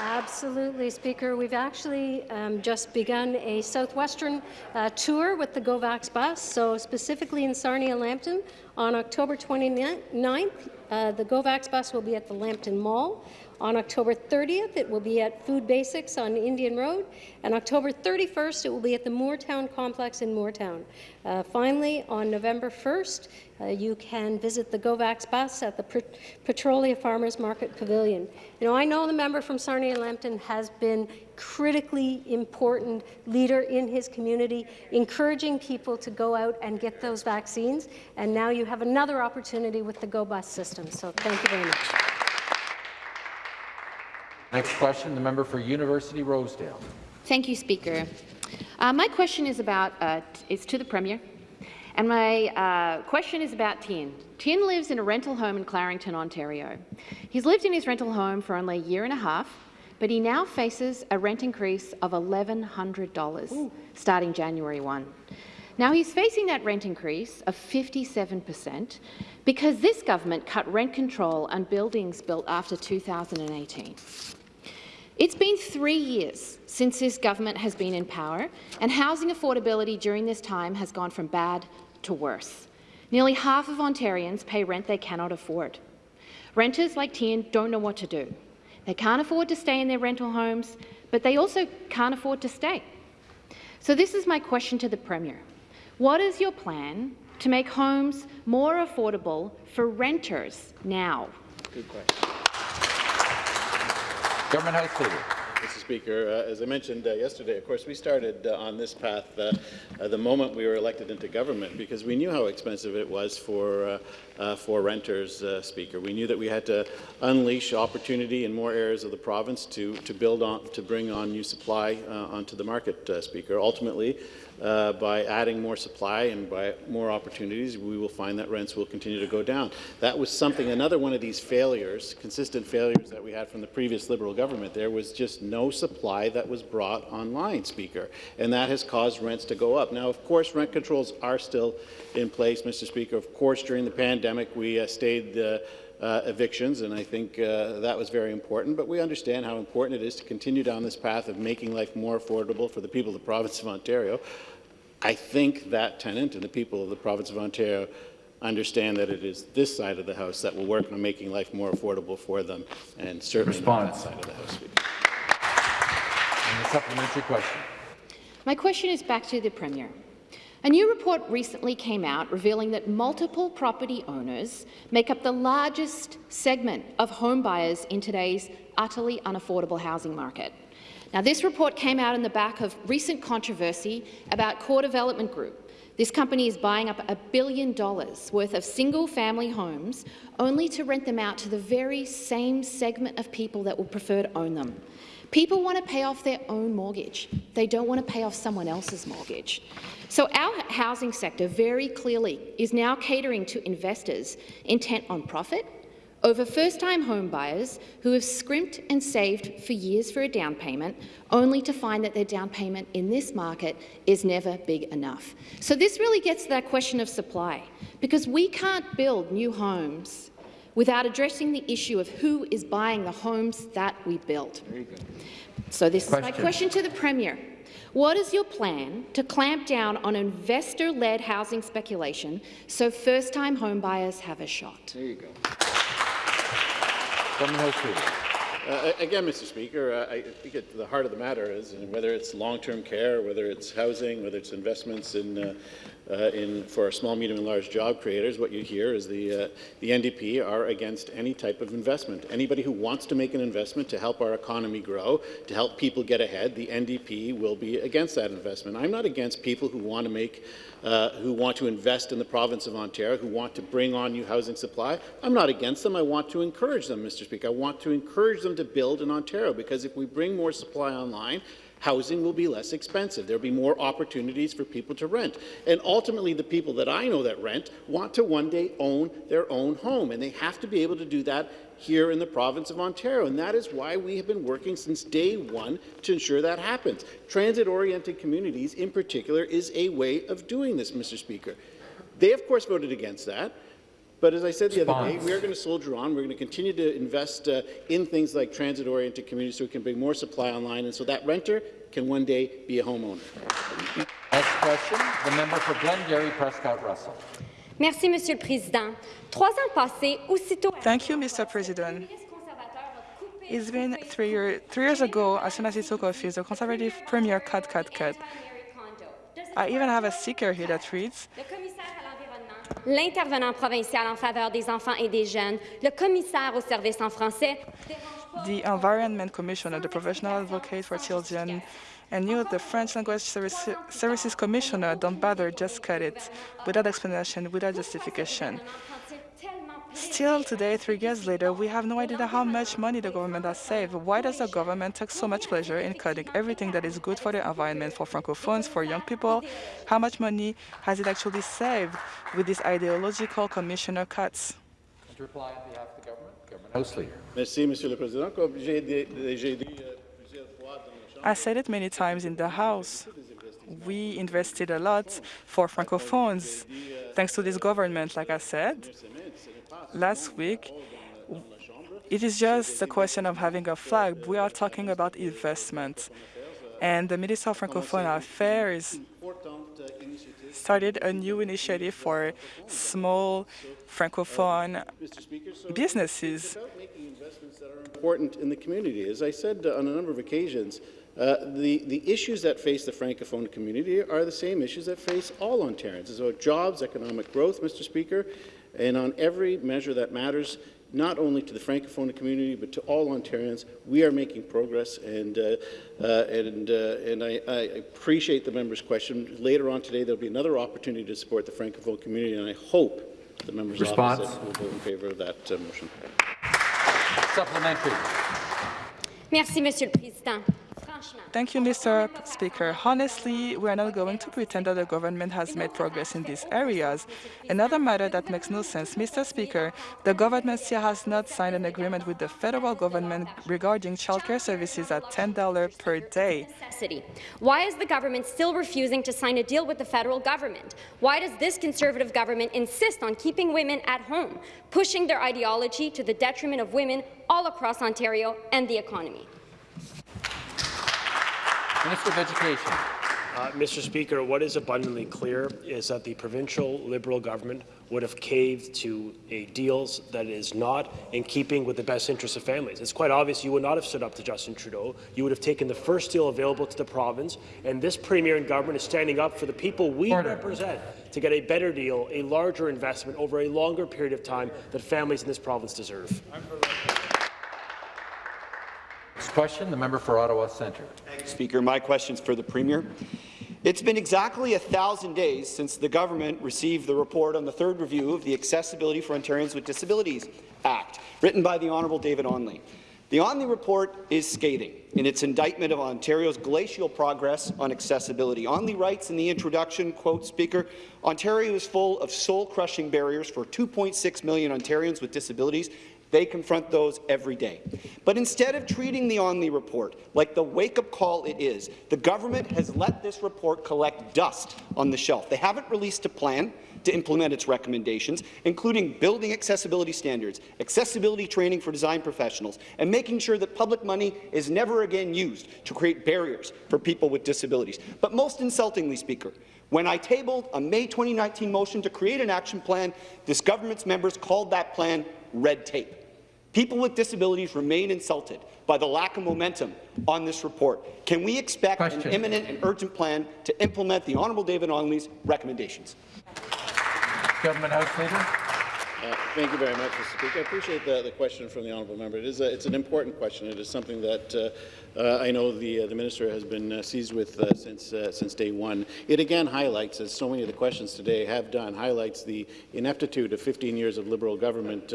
Absolutely, Speaker. We've actually um, just begun a southwestern uh, tour with the GoVax bus, so specifically in Sarnia Lambton on October 29th. Uh, the GoVax bus will be at the Lambton Mall. On October 30th, it will be at Food Basics on Indian Road, and October 31st, it will be at the Mooretown Complex in Mooretown. Uh, finally, on November 1st, uh, you can visit the GoVax bus at the Petrolia Farmers Market Pavilion. You know, I know the member from Sarnia Lambton has been critically important leader in his community, encouraging people to go out and get those vaccines, and now you have another opportunity with the GoBus system. So thank you very much. Next question, the member for University Rosedale. Thank you, Speaker. Uh, my question is about uh, is to the Premier, and my uh, question is about Tien. Tien lives in a rental home in Clarington, Ontario. He's lived in his rental home for only a year and a half, but he now faces a rent increase of $1,100 starting January 1. Now he's facing that rent increase of 57% because this government cut rent control on buildings built after 2018. It's been three years since this government has been in power, and housing affordability during this time has gone from bad to worse. Nearly half of Ontarians pay rent they cannot afford. Renters like Tien don't know what to do. They can't afford to stay in their rental homes, but they also can't afford to stay. So this is my question to the Premier. What is your plan to make homes more affordable for renters now? Good question. Government. Mr. Speaker, uh, as I mentioned uh, yesterday, of course, we started uh, on this path uh, uh, the moment we were elected into government because we knew how expensive it was for uh, for renters. Speaker, we knew that we had to unleash opportunity in more areas of the province to to build on to bring on new supply onto the market. Speaker, ultimately. Uh, by adding more supply and by more opportunities, we will find that rents will continue to go down. That was something, another one of these failures, consistent failures that we had from the previous Liberal government. There was just no supply that was brought online, Speaker, and that has caused rents to go up. Now, of course, rent controls are still in place, Mr. Speaker. Of course, during the pandemic, we uh, stayed uh, uh, evictions, and I think uh, that was very important. But we understand how important it is to continue down this path of making life more affordable for the people of the province of Ontario. I think that tenant and the people of the province of Ontario understand that it is this side of the House that will work on making life more affordable for them, and certainly not that side of the House. And the supplementary question. My question is back to the Premier. A new report recently came out revealing that multiple property owners make up the largest segment of home buyers in today's utterly unaffordable housing market. Now, this report came out in the back of recent controversy about Core Development Group. This company is buying up a billion dollars worth of single-family homes only to rent them out to the very same segment of people that would prefer to own them. People want to pay off their own mortgage. They don't want to pay off someone else's mortgage. So our housing sector very clearly is now catering to investors intent on profit over first-time home buyers who have scrimped and saved for years for a down payment, only to find that their down payment in this market is never big enough. So this really gets to that question of supply, because we can't build new homes without addressing the issue of who is buying the homes that we build. So this is my Question. question to the Premier. What is your plan to clamp down on investor-led housing speculation so first-time home buyers have a shot? There you go. Uh, again, Mr. Speaker, uh, I think at the heart of the matter is whether it's long-term care, whether it's housing, whether it's investments in, uh, in for small, medium, and large job creators, what you hear is the uh, the NDP are against any type of investment. Anybody who wants to make an investment to help our economy grow, to help people get ahead, the NDP will be against that investment. I'm not against people who want to make uh, who want to invest in the province of Ontario, who want to bring on new housing supply. I'm not against them. I want to encourage them, Mr. Speaker. I want to encourage them to build in Ontario because if we bring more supply online, housing will be less expensive. There'll be more opportunities for people to rent. And ultimately, the people that I know that rent want to one day own their own home, and they have to be able to do that here in the province of Ontario. And that is why we have been working since day one to ensure that happens. Transit-oriented communities, in particular, is a way of doing this, Mr. Speaker. They, of course, voted against that. But as I said the other day, we are going to soldier on. We're going to continue to invest uh, in things like transit-oriented communities so we can bring more supply online and so that renter can one day be a homeowner. Next question, the member for Glengarry Prescott Russell. Merci, Monsieur le Président. Trois ans passés, aussitôt... Thank you, Mr. President. It's been three, year, three years ago, as soon as he took office, the Conservative Premier cut, cut, cut. I even have a sticker here that reads, L'intervenant provincial en faveur des enfants et des jeunes, le commissaire au service en français, the Environment Commissioner, the Professional Advocate for Children, and you, the French Language Service, Services Commissioner, don't bother, just cut it, without explanation, without justification. Still today, three years later, we have no idea how much money the government has saved. Why does the government take so much pleasure in cutting everything that is good for the environment, for francophones, for young people? How much money has it actually saved with these ideological commissioner cuts? To reply on behalf of the government, Government House Leader. Merci, Monsieur le Président. Comme j'ai dit, j'ai dit euh, plusieurs fois dans la Chambre, I said it many times in the House. We invested a lot for francophones, thanks to this government, like I said. Last week, it is just a question of having a flag. We are talking about investment. And the Minister of Francophone Affairs started a new initiative for small Francophone businesses. important in the community. As I said uh, on a number of occasions, uh, the, the issues that face the Francophone community are the same issues that face all Ontarians. It's about jobs, economic growth, Mr. Speaker, and on every measure that matters, not only to the Francophone community, but to all Ontarians, we are making progress, and, uh, uh, and, uh, and I, I, appreciate the member's question. Later on today, there will be another opportunity to support the Francophone community, and I hope the members Response. opposite will vote in favour of that uh, motion. Supplementary. Merci, Monsieur le Président. Thank you, Mr. Speaker. Honestly, we are not going to pretend that the government has made progress in these areas. Another matter that makes no sense, Mr. Speaker, the government still has not signed an agreement with the federal government regarding childcare services at $10 per day. Why is the government still refusing to sign a deal with the federal government? Why does this Conservative government insist on keeping women at home, pushing their ideology to the detriment of women all across Ontario and the economy? Minister of Education. Uh, Mr. Speaker, what is abundantly clear is that the provincial Liberal government would have caved to a deal that is not in keeping with the best interests of families. It's quite obvious you would not have stood up to Justin Trudeau. You would have taken the first deal available to the province, and this Premier and government is standing up for the people we Order. represent to get a better deal, a larger investment over a longer period of time that families in this province deserve. Next question, the member for Ottawa Centre. Speaker, my question is for the Premier. It's been exactly a thousand days since the government received the report on the third review of the Accessibility for Ontarians with Disabilities Act, written by the Honourable David Onley. The Onley report is scathing in its indictment of Ontario's glacial progress on accessibility. Onley writes in the introduction, quote, Speaker, Ontario is full of soul-crushing barriers for 2.6 million Ontarians with disabilities they confront those every day. But instead of treating the Onley report like the wake-up call it is, the government has let this report collect dust on the shelf. They haven't released a plan to implement its recommendations, including building accessibility standards, accessibility training for design professionals, and making sure that public money is never again used to create barriers for people with disabilities. But most insultingly, Speaker, when I tabled a May 2019 motion to create an action plan, this government's members called that plan red tape. People with disabilities remain insulted by the lack of momentum on this report. Can we expect Question. an imminent and urgent plan to implement the Honourable David Onley's recommendations? Government House Leader. Uh, Thank you very much, Mr. Speaker. I appreciate the, the question from the honourable member. It is a, it's an important question. It is something that uh, uh, I know the uh, the minister has been uh, seized with uh, since since day one. It again highlights, as so many of the questions today have done, highlights the ineptitude of 15 years of Liberal government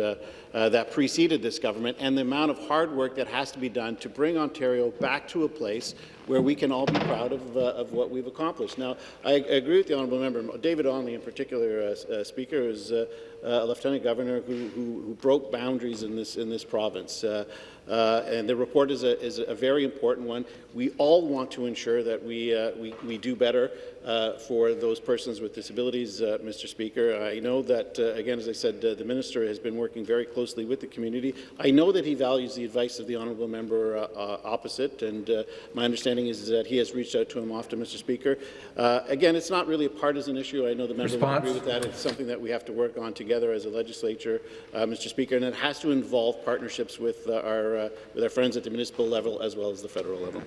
that preceded this government, and the amount of hard work that has to be done to bring Ontario back to a place where we can all be proud of, uh, of what we've accomplished. Now, I, agree with the honourable member, David Onley in particular, uh, uh, Speaker, is uh, a lieutenant governor who, who, who, broke boundaries in this in this province. Uh, uh, and the report is a, is a very important one. We all want to ensure that we, uh, we, we do better uh, for those persons with disabilities, uh, Mr. Speaker. I know that, uh, again, as I said, uh, the minister has been working very closely with the community. I know that he values the advice of the honourable member opposite, and my understanding is that he has reached out to him often, Mr. Speaker. again, it's not really a partisan issue. I know the member Response? would agree with that. It's something that we have to work on together as a legislature, Mr. Speaker, and it has to involve partnerships with our uh, with our friends at the municipal level as well as the federal level.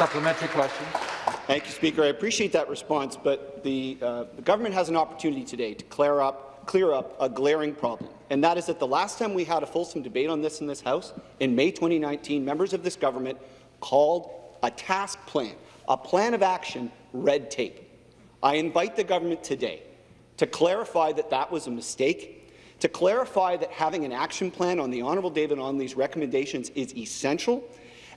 Supplementary question. Thank you, Speaker. I appreciate that response, but the, uh, the government has an opportunity today to clear up, clear up a glaring problem, and that is that the last time we had a fulsome debate on this in this House, in May 2019, members of this government called a task plan, a plan of action, red tape. I invite the government today to clarify that that was a mistake to clarify that having an action plan on the Honourable David Onley's recommendations is essential,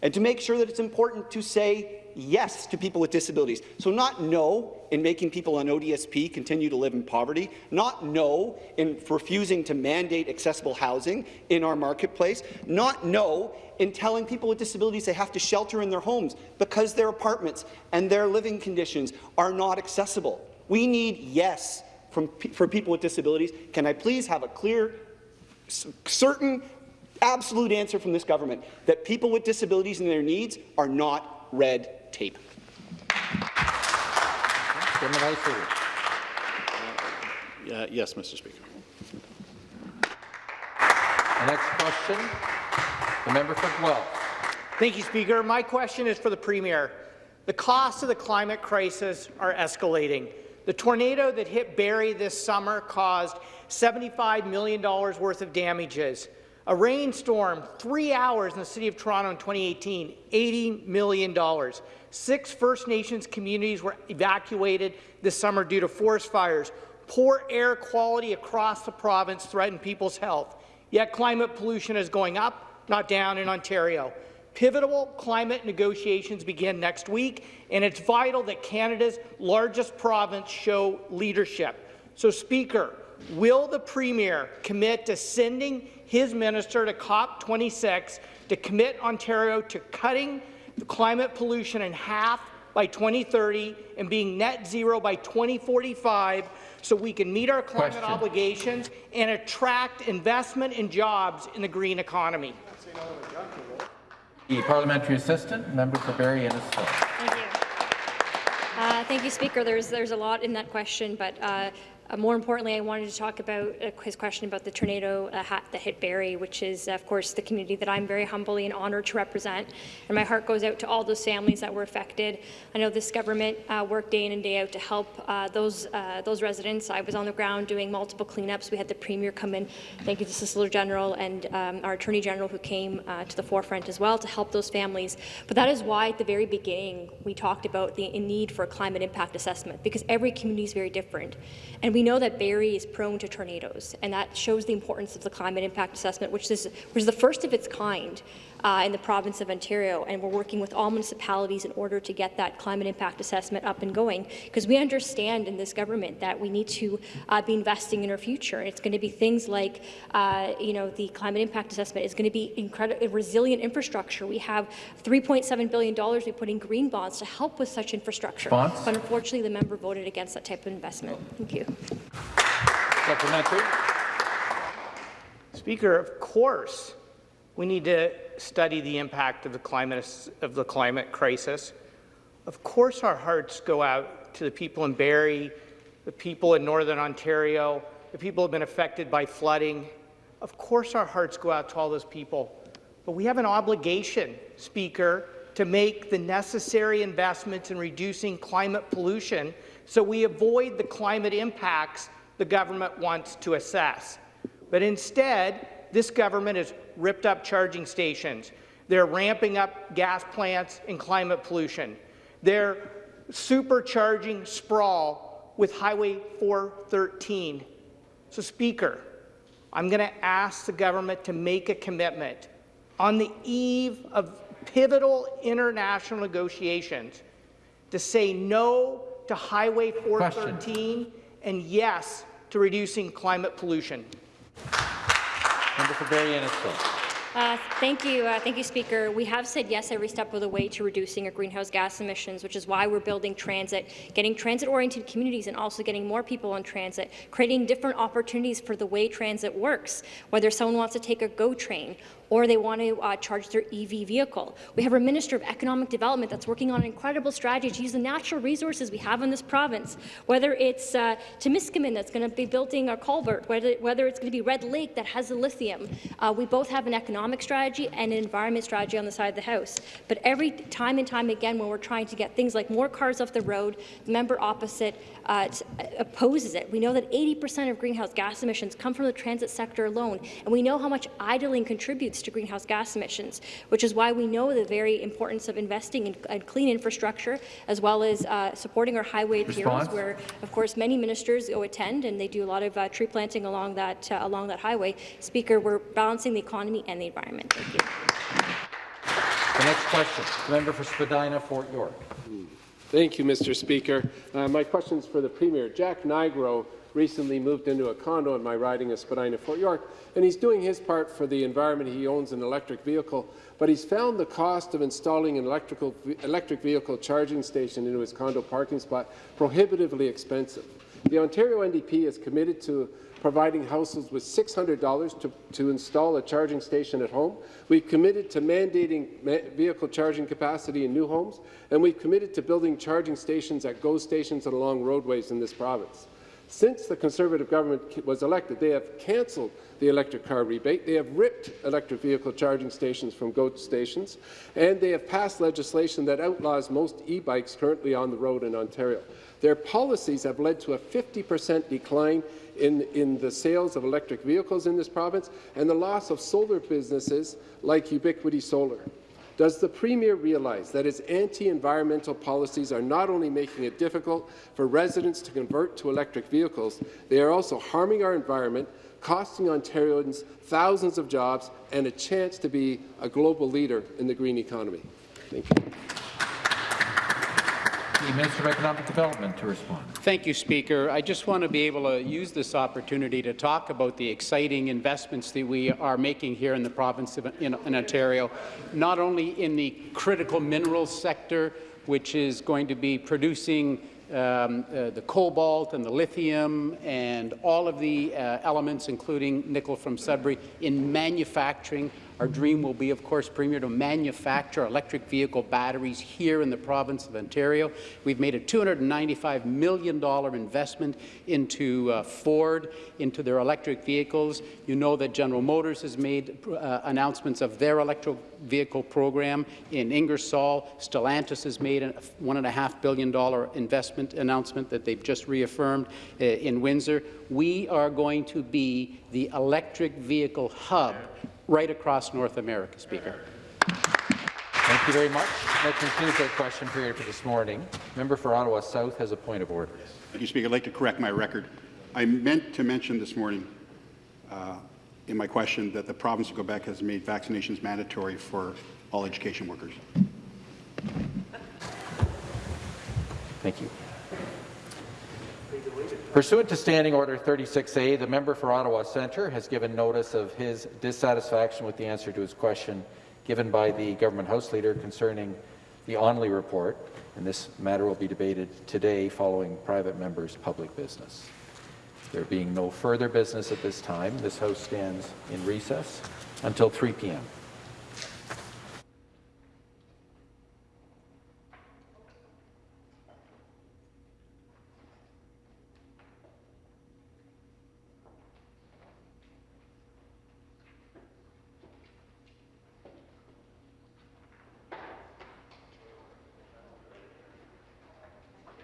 and to make sure that it's important to say yes to people with disabilities. So not no in making people on ODSP continue to live in poverty, not no in refusing to mandate accessible housing in our marketplace, not no in telling people with disabilities they have to shelter in their homes because their apartments and their living conditions are not accessible. We need yes from, for people with disabilities. Can I please have a clear, certain, absolute answer from this government that people with disabilities and their needs are not red tape? Uh, yes, Mr. Speaker. The next question, the member for Guelph. Thank you, Speaker. My question is for the Premier. The costs of the climate crisis are escalating. The tornado that hit Barrie this summer caused $75 million worth of damages. A rainstorm, three hours in the City of Toronto in 2018, $80 million. Six First Nations communities were evacuated this summer due to forest fires. Poor air quality across the province threatened people's health. Yet climate pollution is going up, not down in Ontario. Pivotal climate negotiations begin next week, and it's vital that Canada's largest province show leadership. So, Speaker, will the Premier commit to sending his minister to COP26 to commit Ontario to cutting the climate pollution in half by 2030 and being net zero by 2045 so we can meet our climate Question. obligations and attract investment and jobs in the green economy? The parliamentary assistant, member for Barrie Innisfil. Thank you. Uh, thank you, Speaker. There's there's a lot in that question, but uh, uh, more importantly, I wanted to talk about uh, his question about the tornado uh, that hit Barrie, which is, of course, the community that I'm very humbly and honoured to represent. And my heart goes out to all those families that were affected. I know this government uh, worked day in and day out to help uh, those uh, those residents. I was on the ground doing multiple cleanups. We had the Premier come in. Thank you to Solicitor General and um, our Attorney General who came to the forefront as well to help those families. But that is why at the very beginning we talked about the need for a climate impact assessment because every community is very different. And we know that Barrie is prone to tornadoes, and that shows the importance of the climate impact assessment, which is, which is the first of its kind uh, in the province of Ontario. And we're working with all municipalities in order to get that climate impact assessment up and going, because we understand in this government that we need to uh, be investing in our future. And it's going to be things like, uh, you know, the climate impact assessment is going to be incredible, resilient infrastructure. We have $3.7 billion we put in green bonds to help with such infrastructure. Response? But unfortunately, the member voted against that type of investment. Thank you. Supplementary. Speaker, of course, we need to study the impact of the climate of the climate crisis. Of course, our hearts go out to the people in Barrie, the people in Northern Ontario, the people who have been affected by flooding. Of course our hearts go out to all those people, but we have an obligation, Speaker, to make the necessary investments in reducing climate pollution so we avoid the climate impacts the government wants to assess. But instead, this government has ripped up charging stations. They're ramping up gas plants and climate pollution. They're supercharging sprawl with Highway 413. So, Speaker, I'm going to ask the government to make a commitment on the eve of pivotal international negotiations to say no to Highway 413 Question. and yes to reducing climate pollution. Member for. Uh, thank you, uh, thank you, Speaker. We have said yes every step of the way to reducing our greenhouse gas emissions, which is why we're building transit, getting transit-oriented communities, and also getting more people on transit, creating different opportunities for the way transit works. Whether someone wants to take a GO train or they want to uh, charge their EV vehicle. We have our Minister of Economic Development that's working on an incredible strategy to use the natural resources we have in this province, whether it's uh, Temiskaming that's going to be building a culvert, whether, whether it's going to be Red Lake that has the lithium. Uh, we both have an economic strategy and an environment strategy on the side of the House. But every time and time again, when we're trying to get things like more cars off the road, the member opposite uh, opposes it. We know that 80% of greenhouse gas emissions come from the transit sector alone, and we know how much idling contributes to greenhouse gas emissions, which is why we know the very importance of investing in, in clean infrastructure, as well as uh, supporting our highway appeals, where, of course, many ministers go attend, and they do a lot of uh, tree planting along that, uh, along that highway. Speaker, we're balancing the economy and the environment. Thank you. The next question, member for Spadina, Fort York. Thank you, Mr. Speaker. Uh, my question is for the Premier. Jack Nigro recently moved into a condo in my riding of Spadina, Fort York, and he's doing his part for the environment. He owns an electric vehicle, but he's found the cost of installing an electrical, electric vehicle charging station into his condo parking spot prohibitively expensive. The Ontario NDP is committed to providing households with $600 to, to install a charging station at home. We've committed to mandating vehicle charging capacity in new homes, and we've committed to building charging stations at GO stations and along roadways in this province. Since the Conservative government was elected, they have cancelled the electric car rebate, they have ripped electric vehicle charging stations from GO stations, and they have passed legislation that outlaws most e-bikes currently on the road in Ontario. Their policies have led to a 50 per cent decline in, in the sales of electric vehicles in this province and the loss of solar businesses like Ubiquity Solar. Does the Premier realize that his anti-environmental policies are not only making it difficult for residents to convert to electric vehicles, they are also harming our environment, costing Ontarians thousands of jobs and a chance to be a global leader in the green economy? Thank you. The Minister of Economic Development to respond. Thank you, Speaker. I just want to be able to use this opportunity to talk about the exciting investments that we are making here in the province of in, in Ontario, not only in the critical minerals sector, which is going to be producing um, uh, the cobalt and the lithium and all of the uh, elements, including nickel from Sudbury, in manufacturing our dream will be, of course, Premier, to manufacture electric vehicle batteries here in the province of Ontario. We've made a $295 million investment into uh, Ford, into their electric vehicles. You know that General Motors has made uh, announcements of their electric vehicle program in Ingersoll. Stellantis has made a $1.5 billion investment announcement that they've just reaffirmed uh, in Windsor. We are going to be the electric vehicle hub right across North America, Speaker. Thank you very much. That concludes our question period for this morning. Member for Ottawa South has a point of order. Thank you, Speaker. I'd like to correct my record. I meant to mention this morning uh, in my question that the province of Quebec has made vaccinations mandatory for all education workers. Thank you. Pursuant to Standing Order 36A, the member for Ottawa Centre has given notice of his dissatisfaction with the answer to his question given by the Government House Leader concerning the Onley report, and this matter will be debated today following private members' public business. There being no further business at this time, this House stands in recess until 3 p.m.